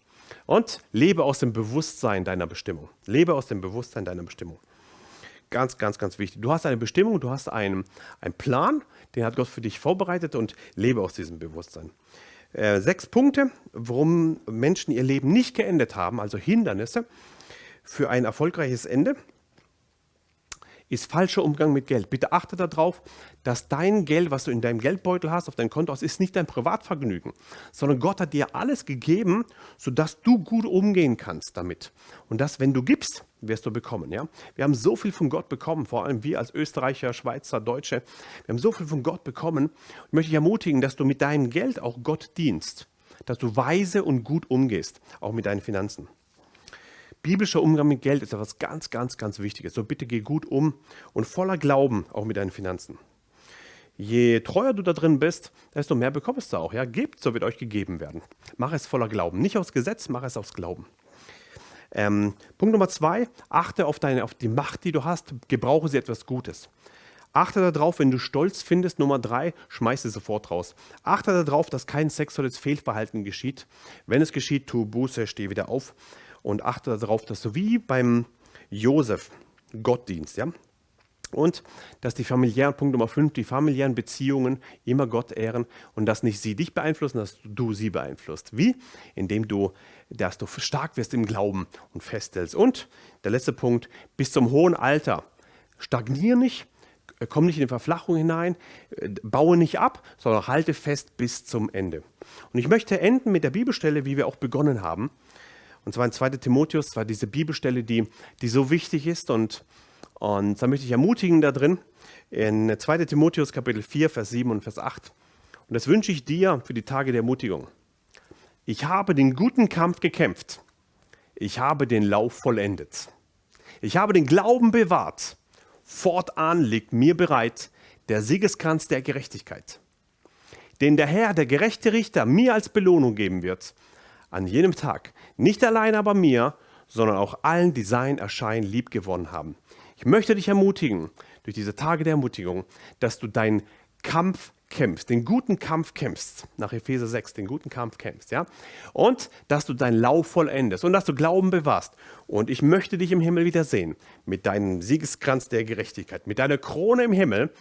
Und lebe aus dem Bewusstsein deiner Bestimmung. Lebe aus dem Bewusstsein deiner Bestimmung. Ganz, ganz, ganz wichtig. Du hast eine Bestimmung, du hast einen, einen Plan, den hat Gott für dich vorbereitet und lebe aus diesem Bewusstsein. Äh, sechs Punkte, warum Menschen ihr Leben nicht geendet haben, also Hindernisse für ein erfolgreiches Ende ist falscher Umgang mit Geld. Bitte achte darauf, dass dein Geld, was du in deinem Geldbeutel hast, auf dein Konto hast, ist nicht dein Privatvergnügen, sondern Gott hat dir alles gegeben, sodass du gut umgehen kannst damit. Und das, wenn du gibst, wirst du bekommen. Ja? Wir haben so viel von Gott bekommen, vor allem wir als Österreicher, Schweizer, Deutsche. Wir haben so viel von Gott bekommen. Ich möchte dich ermutigen, dass du mit deinem Geld auch Gott dienst, dass du weise und gut umgehst, auch mit deinen Finanzen. Biblischer Umgang mit Geld ist etwas ganz, ganz, ganz Wichtiges. So bitte geh gut um und voller Glauben auch mit deinen Finanzen. je treuer du da drin bist, desto mehr bekommst du auch. Ja? Gebt, so wird euch gegeben werden. Mach es voller Glauben. Nicht aus Gesetz, mach es aus Glauben. Ähm, Punkt Nummer zwei, achte auf, deine, auf die Macht, die du hast, gebrauche sie etwas Gutes. Achte darauf, wenn du Stolz findest, Nummer drei, schmeiß sie sofort raus. Achte darauf, dass kein sexuelles Fehlverhalten geschieht. Wenn es geschieht, tu Buße, steh wieder auf und achte darauf, dass du wie beim Josef Gott dienst. Ja? Und dass die familiären, Punkt Nummer 5, die familiären Beziehungen immer Gott ehren und dass nicht sie dich beeinflussen, dass du sie beeinflusst. Wie? Indem du, dass du stark wirst im Glauben und festhältst. Und der letzte Punkt, bis zum hohen Alter. Stagnier nicht, komm nicht in die Verflachung hinein, baue nicht ab, sondern halte fest bis zum Ende. Und ich möchte enden mit der Bibelstelle, wie wir auch begonnen haben. Und zwar in 2. Timotheus, zwar diese Bibelstelle, die, die so wichtig ist und und da möchte ich ermutigen da drin, in 2 Timotheus Kapitel 4, Vers 7 und Vers 8. Und das wünsche ich dir für die Tage der Ermutigung. Ich habe den guten Kampf gekämpft. Ich habe den Lauf vollendet. Ich habe den Glauben bewahrt. Fortan liegt mir bereit der Siegeskranz der Gerechtigkeit, den der Herr, der gerechte Richter, mir als Belohnung geben wird, an jenem Tag, nicht allein aber mir, sondern auch allen, die sein Erscheinen lieb gewonnen haben. Ich möchte dich ermutigen, durch diese Tage der Ermutigung, dass du deinen Kampf kämpfst, den guten Kampf kämpfst, nach Epheser 6, den guten Kampf kämpfst, ja? Und dass du deinen Lauf vollendest und dass du Glauben bewahrst. Und ich möchte dich im Himmel wiedersehen, mit deinem Siegeskranz der Gerechtigkeit, mit deiner Krone im Himmel.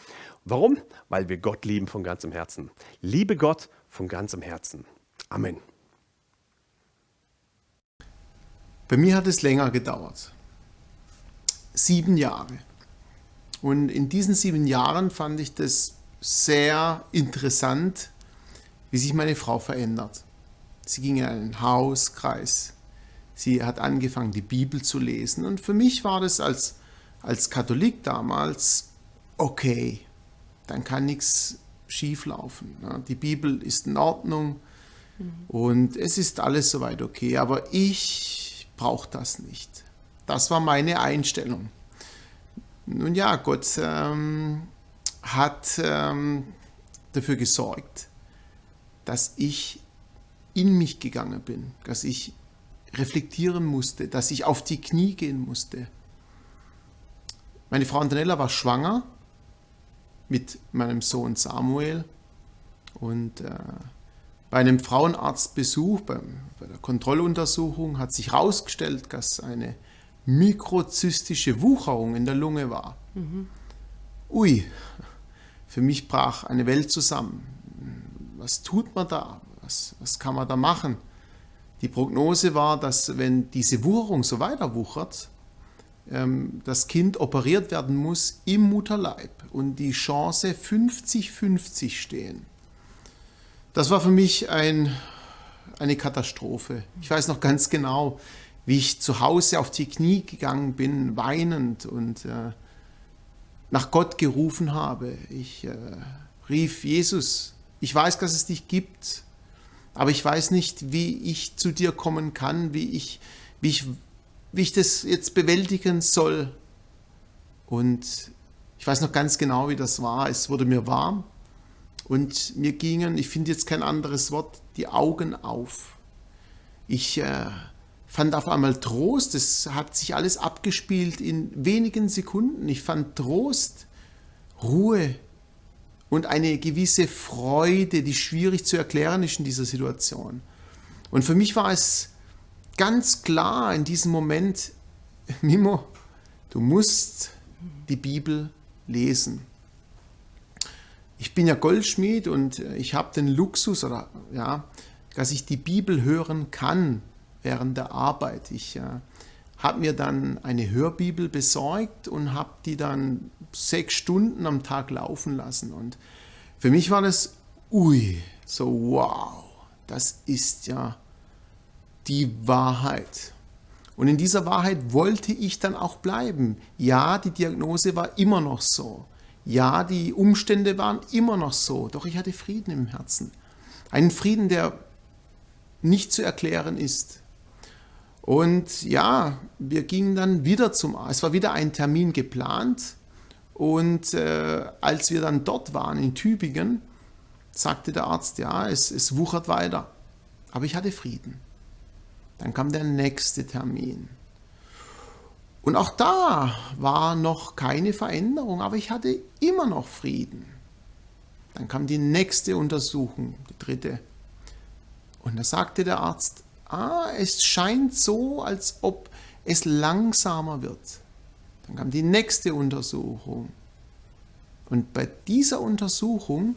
Warum? Weil wir Gott lieben von ganzem Herzen. Liebe Gott von ganzem Herzen. Amen. Bei mir hat es länger gedauert sieben Jahre. Und in diesen sieben Jahren fand ich das sehr interessant, wie sich meine Frau verändert. Sie ging in einen Hauskreis. Sie hat angefangen, die Bibel zu lesen. Und für mich war das als, als Katholik damals okay. Dann kann nichts schieflaufen. Die Bibel ist in Ordnung und es ist alles soweit okay. Aber ich brauche das nicht. Das war meine Einstellung. Nun ja, Gott ähm, hat ähm, dafür gesorgt, dass ich in mich gegangen bin, dass ich reflektieren musste, dass ich auf die Knie gehen musste. Meine Frau Antonella war schwanger mit meinem Sohn Samuel und äh, bei einem Frauenarztbesuch, bei, bei der Kontrolluntersuchung, hat sich herausgestellt, dass eine mikrozystische Wucherung in der Lunge war. Mhm. Ui, für mich brach eine Welt zusammen. Was tut man da? Was, was kann man da machen? Die Prognose war, dass wenn diese Wucherung so weiter wuchert, ähm, das Kind operiert werden muss im Mutterleib und die Chance 50-50 stehen. Das war für mich ein, eine Katastrophe. Ich weiß noch ganz genau, wie ich zu Hause auf die Knie gegangen bin, weinend und äh, nach Gott gerufen habe. Ich äh, rief, Jesus, ich weiß, dass es dich gibt, aber ich weiß nicht, wie ich zu dir kommen kann, wie ich, wie ich, wie ich das jetzt bewältigen soll. Und ich weiß noch ganz genau, wie das war. Es wurde mir warm und mir gingen, ich finde jetzt kein anderes Wort, die Augen auf. Ich äh, fand auf einmal Trost. Es hat sich alles abgespielt in wenigen Sekunden. Ich fand Trost, Ruhe und eine gewisse Freude, die schwierig zu erklären ist in dieser Situation. Und für mich war es ganz klar in diesem Moment, Mimo, du musst die Bibel lesen. Ich bin ja Goldschmied und ich habe den Luxus, oder, ja, dass ich die Bibel hören kann während der Arbeit. Ich äh, habe mir dann eine Hörbibel besorgt und habe die dann sechs Stunden am Tag laufen lassen. Und für mich war das, ui, so wow, das ist ja die Wahrheit. Und in dieser Wahrheit wollte ich dann auch bleiben. Ja, die Diagnose war immer noch so. Ja, die Umstände waren immer noch so. Doch ich hatte Frieden im Herzen. Einen Frieden, der nicht zu erklären ist. Und ja, wir gingen dann wieder zum Arzt. Es war wieder ein Termin geplant Und äh, als wir dann dort waren in Tübingen, sagte der Arzt, ja, es, es wuchert weiter. Aber ich hatte Frieden. Dann kam der nächste Termin. Und auch da war noch keine Veränderung, aber ich hatte immer noch Frieden. Dann kam die nächste Untersuchung, die dritte. Und da sagte der Arzt, ah, es scheint so, als ob es langsamer wird. Dann kam die nächste Untersuchung. Und bei dieser Untersuchung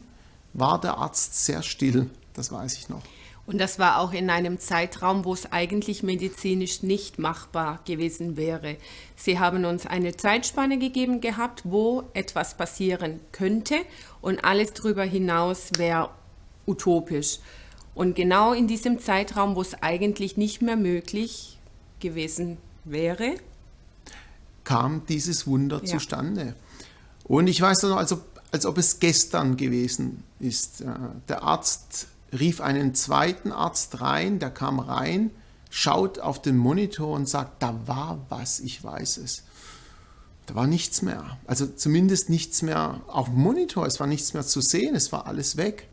war der Arzt sehr still, das weiß ich noch. Und das war auch in einem Zeitraum, wo es eigentlich medizinisch nicht machbar gewesen wäre. Sie haben uns eine Zeitspanne gegeben gehabt, wo etwas passieren könnte und alles darüber hinaus wäre utopisch. Und genau in diesem Zeitraum, wo es eigentlich nicht mehr möglich gewesen wäre, kam dieses Wunder Ja. zustande. Und ich weiß noch, als ob, als ob es gestern gewesen ist. Äh, Der Arzt rief einen zweiten Arzt rein, der kam rein, schaut auf den Monitor und sagt, da war was, ich weiß es. Da war nichts mehr. Also zumindest nichts mehr auf dem Monitor, es war nichts mehr zu sehen, es war alles weg.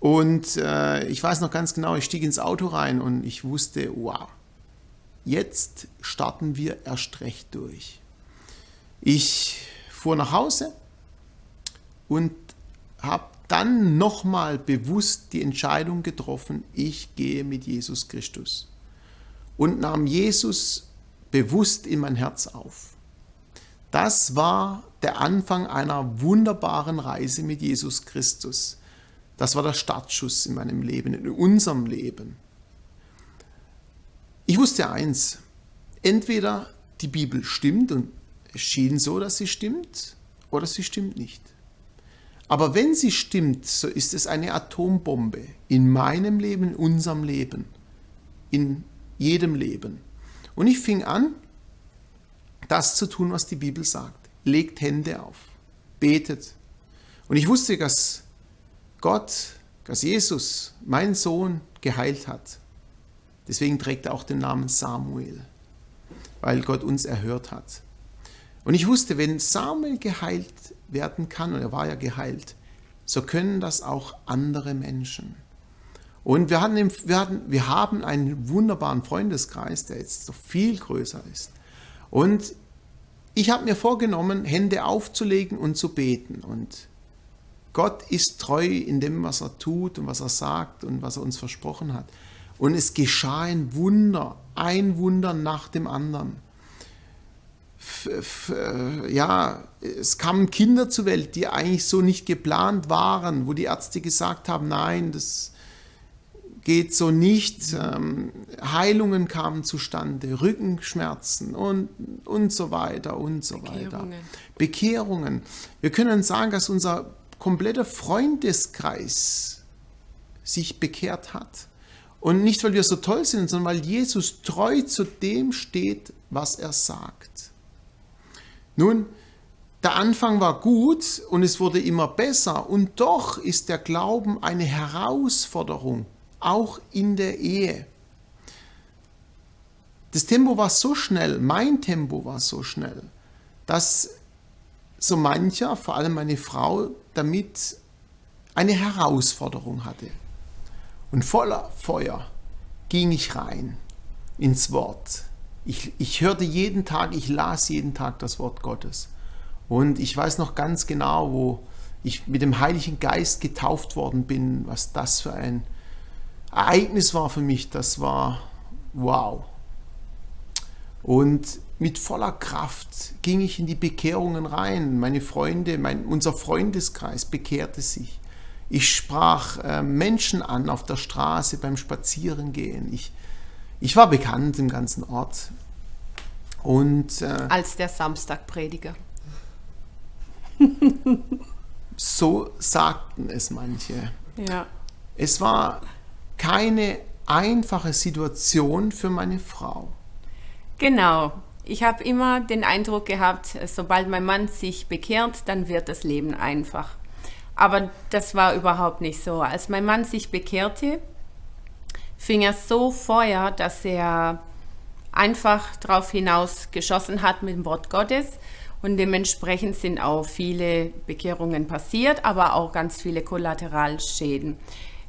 Und äh, ich weiß noch ganz genau, ich stieg ins Auto rein und ich wusste, wow, jetzt starten wir erst recht durch. Ich fuhr nach Hause und habe dann nochmal bewusst die Entscheidung getroffen, ich gehe mit Jesus Christus und nahm Jesus bewusst in mein Herz auf. Das war der Anfang einer wunderbaren Reise mit Jesus Christus. Das war der Startschuss in meinem Leben, in unserem Leben. Ich wusste eins, entweder die Bibel stimmt und es schien so, dass sie stimmt, oder sie stimmt nicht. Aber wenn sie stimmt, so ist es eine Atombombe in meinem Leben, in unserem Leben, in jedem Leben. Und ich fing an, das zu tun, was die Bibel sagt. Legt Hände auf, betet. Und ich wusste, dass Gott, dass Jesus, mein Sohn, geheilt hat. Deswegen trägt er auch den Namen Samuel, weil Gott uns erhört hat. Und ich wusste, wenn Samuel geheilt werden kann, und er war ja geheilt, so können das auch andere Menschen. Und wir, hatten, wir, hatten, wir haben einen wunderbaren Freundeskreis, der jetzt so viel größer ist. Und ich habe mir vorgenommen, Hände aufzulegen und zu beten. Und Gott ist treu in dem, was er tut und was er sagt und was er uns versprochen hat. Und es geschah ein Wunder, ein Wunder nach dem anderen. Äh, ja, es kamen Kinder zur Welt, die eigentlich so nicht geplant waren, wo die Ärzte gesagt haben, nein, das geht so nicht. Ähm, Heilungen kamen zustande, Rückenschmerzen und, und so weiter und so weiter. Bekehrungen. Bekehrungen. Wir können sagen, dass unser kompletter Freundeskreis sich bekehrt hat. Und nicht, weil wir so toll sind, sondern weil Jesus treu zu dem steht, was er sagt. Nun, der Anfang war gut und es wurde immer besser und doch ist der Glauben eine Herausforderung, auch in der Ehe. Das Tempo war so schnell, mein Tempo war so schnell, dass so mancher, vor allem meine Frau, damit eine Herausforderung hatte. Und voller Feuer ging ich rein ins Wort. Ich, ich hörte jeden Tag, ich las jeden Tag das Wort Gottes. Und ich weiß noch ganz genau, wo ich mit dem Heiligen Geist getauft worden bin, was das für ein Ereignis war für mich. Das war wow. Und mit voller Kraft ging ich in die Bekehrungen rein. Meine Freunde, mein, unser Freundeskreis bekehrte sich. Ich sprach äh, Menschen an auf der Straße beim Spazierengehen. Ich, ich war bekannt im ganzen Ort. Und äh, als der Samstagprediger. so sagten es manche. Ja. Es war keine einfache Situation für meine Frau. Genau. Ich habe immer den Eindruck gehabt, sobald mein Mann sich bekehrt, dann wird das Leben einfach. Aber das war überhaupt nicht so. Als mein Mann sich bekehrte, fing er so Feuer, dass er einfach drauf hinaus geschossen hat mit dem Wort Gottes. Und dementsprechend sind auch viele Bekehrungen passiert, aber auch ganz viele Kollateralschäden.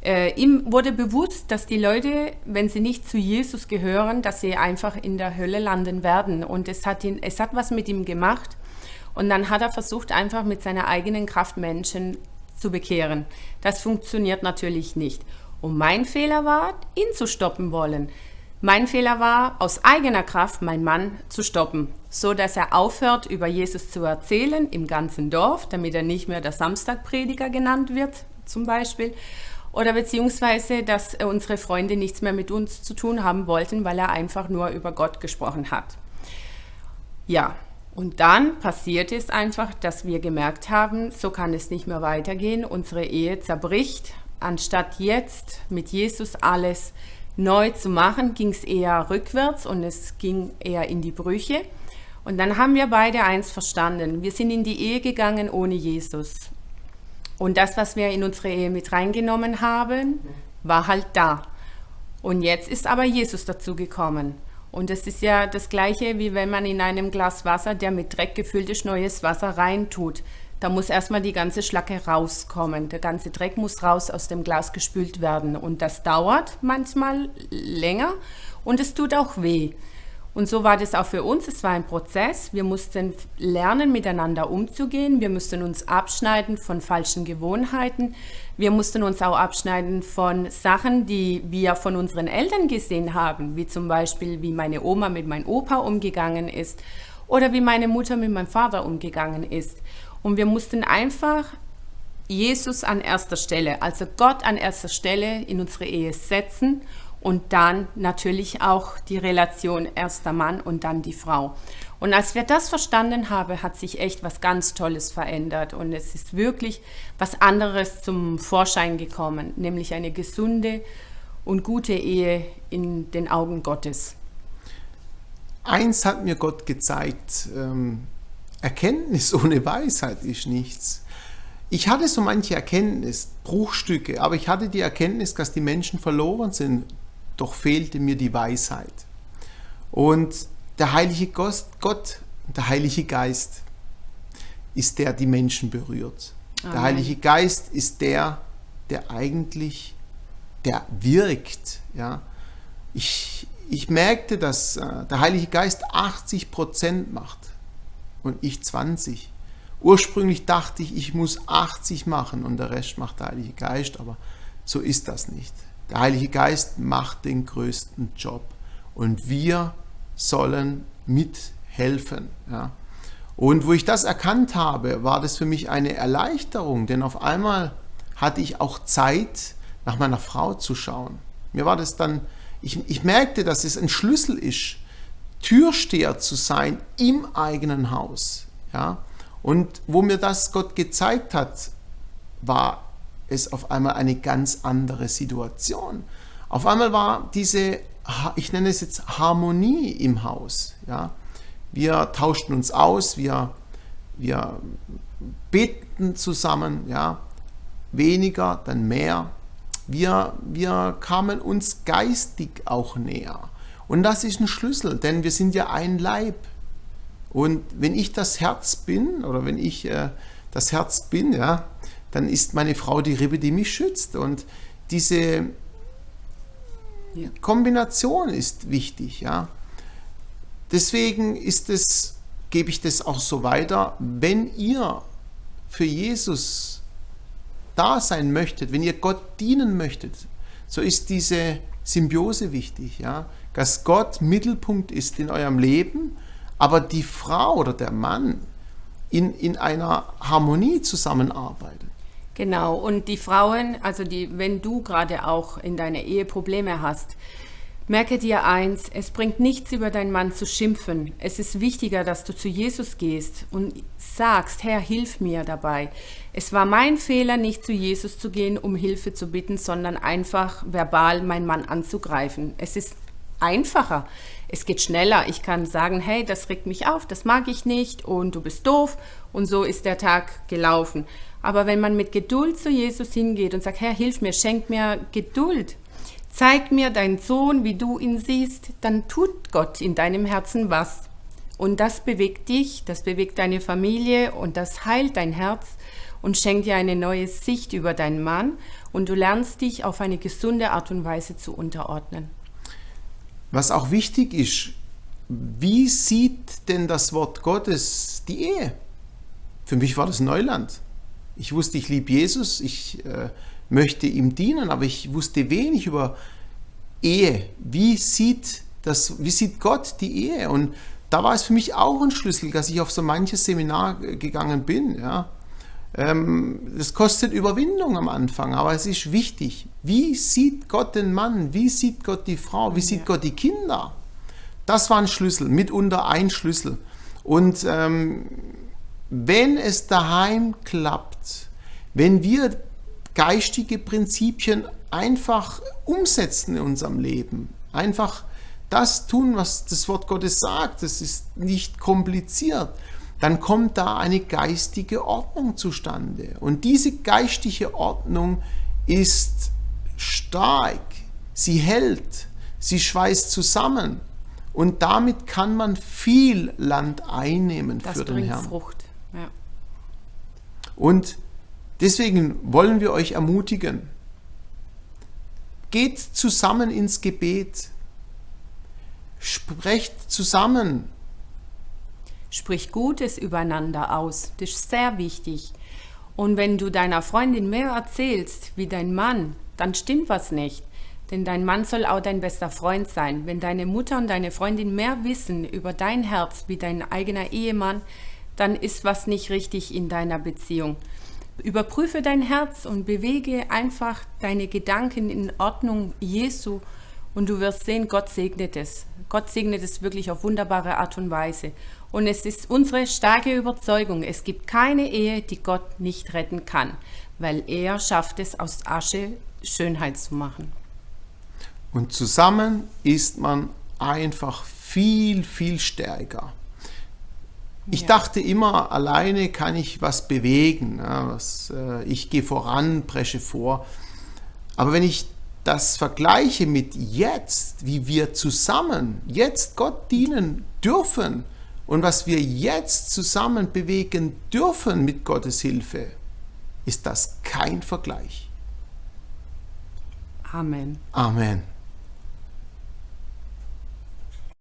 Äh, ihm wurde bewusst, dass die Leute, wenn sie nicht zu Jesus gehören, dass sie einfach in der Hölle landen werden. Und es hat, ihn, es hat was mit ihm gemacht. Und dann hat er versucht, einfach mit seiner eigenen Kraft Menschen zu bekehren. Das funktioniert natürlich nicht. Und mein Fehler war, ihn zu stoppen wollen. Mein Fehler war, aus eigener Kraft meinen Mann zu stoppen, so dass er aufhört, über Jesus zu erzählen im ganzen Dorf, damit er nicht mehr der Samstagprediger genannt wird, zum Beispiel. Oder beziehungsweise, dass unsere Freunde nichts mehr mit uns zu tun haben wollten, weil er einfach nur über Gott gesprochen hat. Ja, und dann passiert es einfach, dass wir gemerkt haben, so kann es nicht mehr weitergehen. Unsere Ehe zerbricht. Anstatt jetzt mit Jesus alles neu zu machen, ging es eher rückwärts und es ging eher in die Brüche. Und dann haben wir beide eins verstanden. Wir sind in die Ehe gegangen ohne Jesus. Und das, was wir in unsere Ehe mit reingenommen haben, war halt da. Und jetzt ist aber Jesus dazu gekommen. Und es ist ja das Gleiche, wie wenn man in einem Glas Wasser, der mit Dreck gefüllt ist, neues Wasser reintut. Da muss erstmal die ganze Schlacke rauskommen. Der ganze Dreck muss raus aus dem Glas gespült werden. Und das dauert manchmal länger und es tut auch weh. Und so war das auch für uns. Es war ein Prozess. Wir mussten lernen, miteinander umzugehen. Wir mussten uns abschneiden von falschen Gewohnheiten. Wir mussten uns auch abschneiden von Sachen, die wir von unseren Eltern gesehen haben, wie zum Beispiel, wie meine Oma mit meinem Opa umgegangen ist oder wie meine Mutter mit meinem Vater umgegangen ist. Und wir mussten einfach Jesus an erster Stelle, also Gott an erster Stelle in unsere Ehe setzen und dann natürlich auch die Relation erster Mann und dann die Frau. Und als wir das verstanden haben, hat sich echt was ganz Tolles verändert und es ist wirklich was anderes zum Vorschein gekommen, nämlich eine gesunde und gute Ehe in den Augen Gottes. Eins hat mir Gott gezeigt, ähm, Erkenntnis ohne Weisheit ist nichts. Ich hatte so manche Erkenntnis, Bruchstücke, aber ich hatte die Erkenntnis, dass die Menschen verloren sind, doch fehlte mir die Weisheit. Und der heilige Gott, der heilige Geist ist der, die Menschen berührt. Amen. Der heilige Geist ist der, der eigentlich, der wirkt. Ja. Ich, ich merkte, dass äh, der Heilige Geist 80 Prozent macht und ich 20. Ursprünglich dachte ich, ich muss 80 machen und der Rest macht der Heilige Geist, aber so ist das nicht. Der Heilige Geist macht den größten Job und wir sollen mithelfen. Ja. Und wo ich das erkannt habe, war das für mich eine Erleichterung, denn auf einmal hatte ich auch Zeit, nach meiner Frau zu schauen. Mir war das dann, ich, ich merkte, dass es ein Schlüssel ist, Türsteher zu sein im eigenen Haus. Ja? Und wo mir das Gott gezeigt hat, war es auf einmal eine ganz andere Situation. Auf einmal war diese, ich nenne es jetzt Harmonie im Haus. Ja? Wir tauschten uns aus, wir, wir beten zusammen, ja? weniger, dann mehr. Wir, wir kamen uns geistig auch näher. Und das ist ein Schlüssel, denn wir sind ja ein Leib. Und wenn ich das Herz bin oder wenn ich äh, das Herz bin, ja, dann ist meine Frau die Rippe, die mich schützt. Und diese ja. Kombination ist wichtig. Ja. Deswegen ist es, gebe ich das auch so weiter, wenn ihr für Jesus da sein möchtet, wenn ihr Gott dienen möchtet, so ist diese Symbiose wichtig. Ja dass Gott Mittelpunkt ist in eurem Leben, aber die Frau oder der Mann in, in einer Harmonie zusammenarbeitet. Genau, und die Frauen, also die, wenn du gerade auch in deiner Ehe Probleme hast, merke dir eins, es bringt nichts über deinen Mann zu schimpfen. Es ist wichtiger, dass du zu Jesus gehst und sagst, Herr, hilf mir dabei. Es war mein Fehler, nicht zu Jesus zu gehen, um Hilfe zu bitten, sondern einfach verbal meinen Mann anzugreifen. Es ist einfacher. Es geht schneller. Ich kann sagen, hey, das regt mich auf, das mag ich nicht und du bist doof und so ist der Tag gelaufen. Aber wenn man mit Geduld zu Jesus hingeht und sagt, Herr, hilf mir, schenk mir Geduld, zeig mir deinen Sohn, wie du ihn siehst, dann tut Gott in deinem Herzen was. Und das bewegt dich, das bewegt deine Familie und das heilt dein Herz und schenkt dir eine neue Sicht über deinen Mann und du lernst dich auf eine gesunde Art und Weise zu unterordnen. Was auch wichtig ist, wie sieht denn das Wort Gottes die Ehe? Für mich war das Neuland. Ich wusste, ich liebe Jesus, ich äh, möchte ihm dienen, aber ich wusste wenig über Ehe. Wie sieht, das, wie sieht Gott die Ehe? Und da war es für mich auch ein Schlüssel, dass ich auf so manches Seminar gegangen bin. Ja. Ähm, das kostet Überwindung am Anfang, aber es ist wichtig. Wie sieht Gott den Mann? Wie sieht Gott die Frau? Wie sieht Gott die Kinder? Das war ein Schlüssel, mitunter ein Schlüssel. Und ähm, wenn es daheim klappt, wenn wir geistige Prinzipien einfach umsetzen in unserem Leben, einfach das tun, was das Wort Gottes sagt, das ist nicht kompliziert, dann kommt da eine geistige Ordnung zustande. Und diese geistige Ordnung ist stark, sie hält, sie schweißt zusammen. Und damit kann man viel Land einnehmen Das für den Herrn. Frucht. Ja. Und deswegen wollen wir euch ermutigen, geht zusammen ins Gebet, sprecht zusammen, Sprich Gutes übereinander aus. Das ist sehr wichtig. Und wenn du deiner Freundin mehr erzählst wie dein Mann, dann stimmt was nicht. Denn dein Mann soll auch dein bester Freund sein. Wenn deine Mutter und deine Freundin mehr wissen über dein Herz wie dein eigener Ehemann, dann ist was nicht richtig in deiner Beziehung. Überprüfe dein Herz und bewege einfach deine Gedanken in Ordnung Jesu und du wirst sehen, Gott segnet es. Gott segnet es wirklich auf wunderbare Art und Weise. Und es ist unsere starke Überzeugung, es gibt keine Ehe, die Gott nicht retten kann, weil er schafft es, aus Asche Schönheit zu machen. Und zusammen ist man einfach viel, viel stärker. Ich Ja. dachte immer, alleine kann ich was bewegen. Was, äh, ich gehe voran, presche vor. Aber wenn ich das vergleiche mit jetzt, wie wir zusammen jetzt Gott dienen dürfen und was wir jetzt zusammen bewegen dürfen mit Gottes Hilfe, ist das kein Vergleich. Amen. Amen.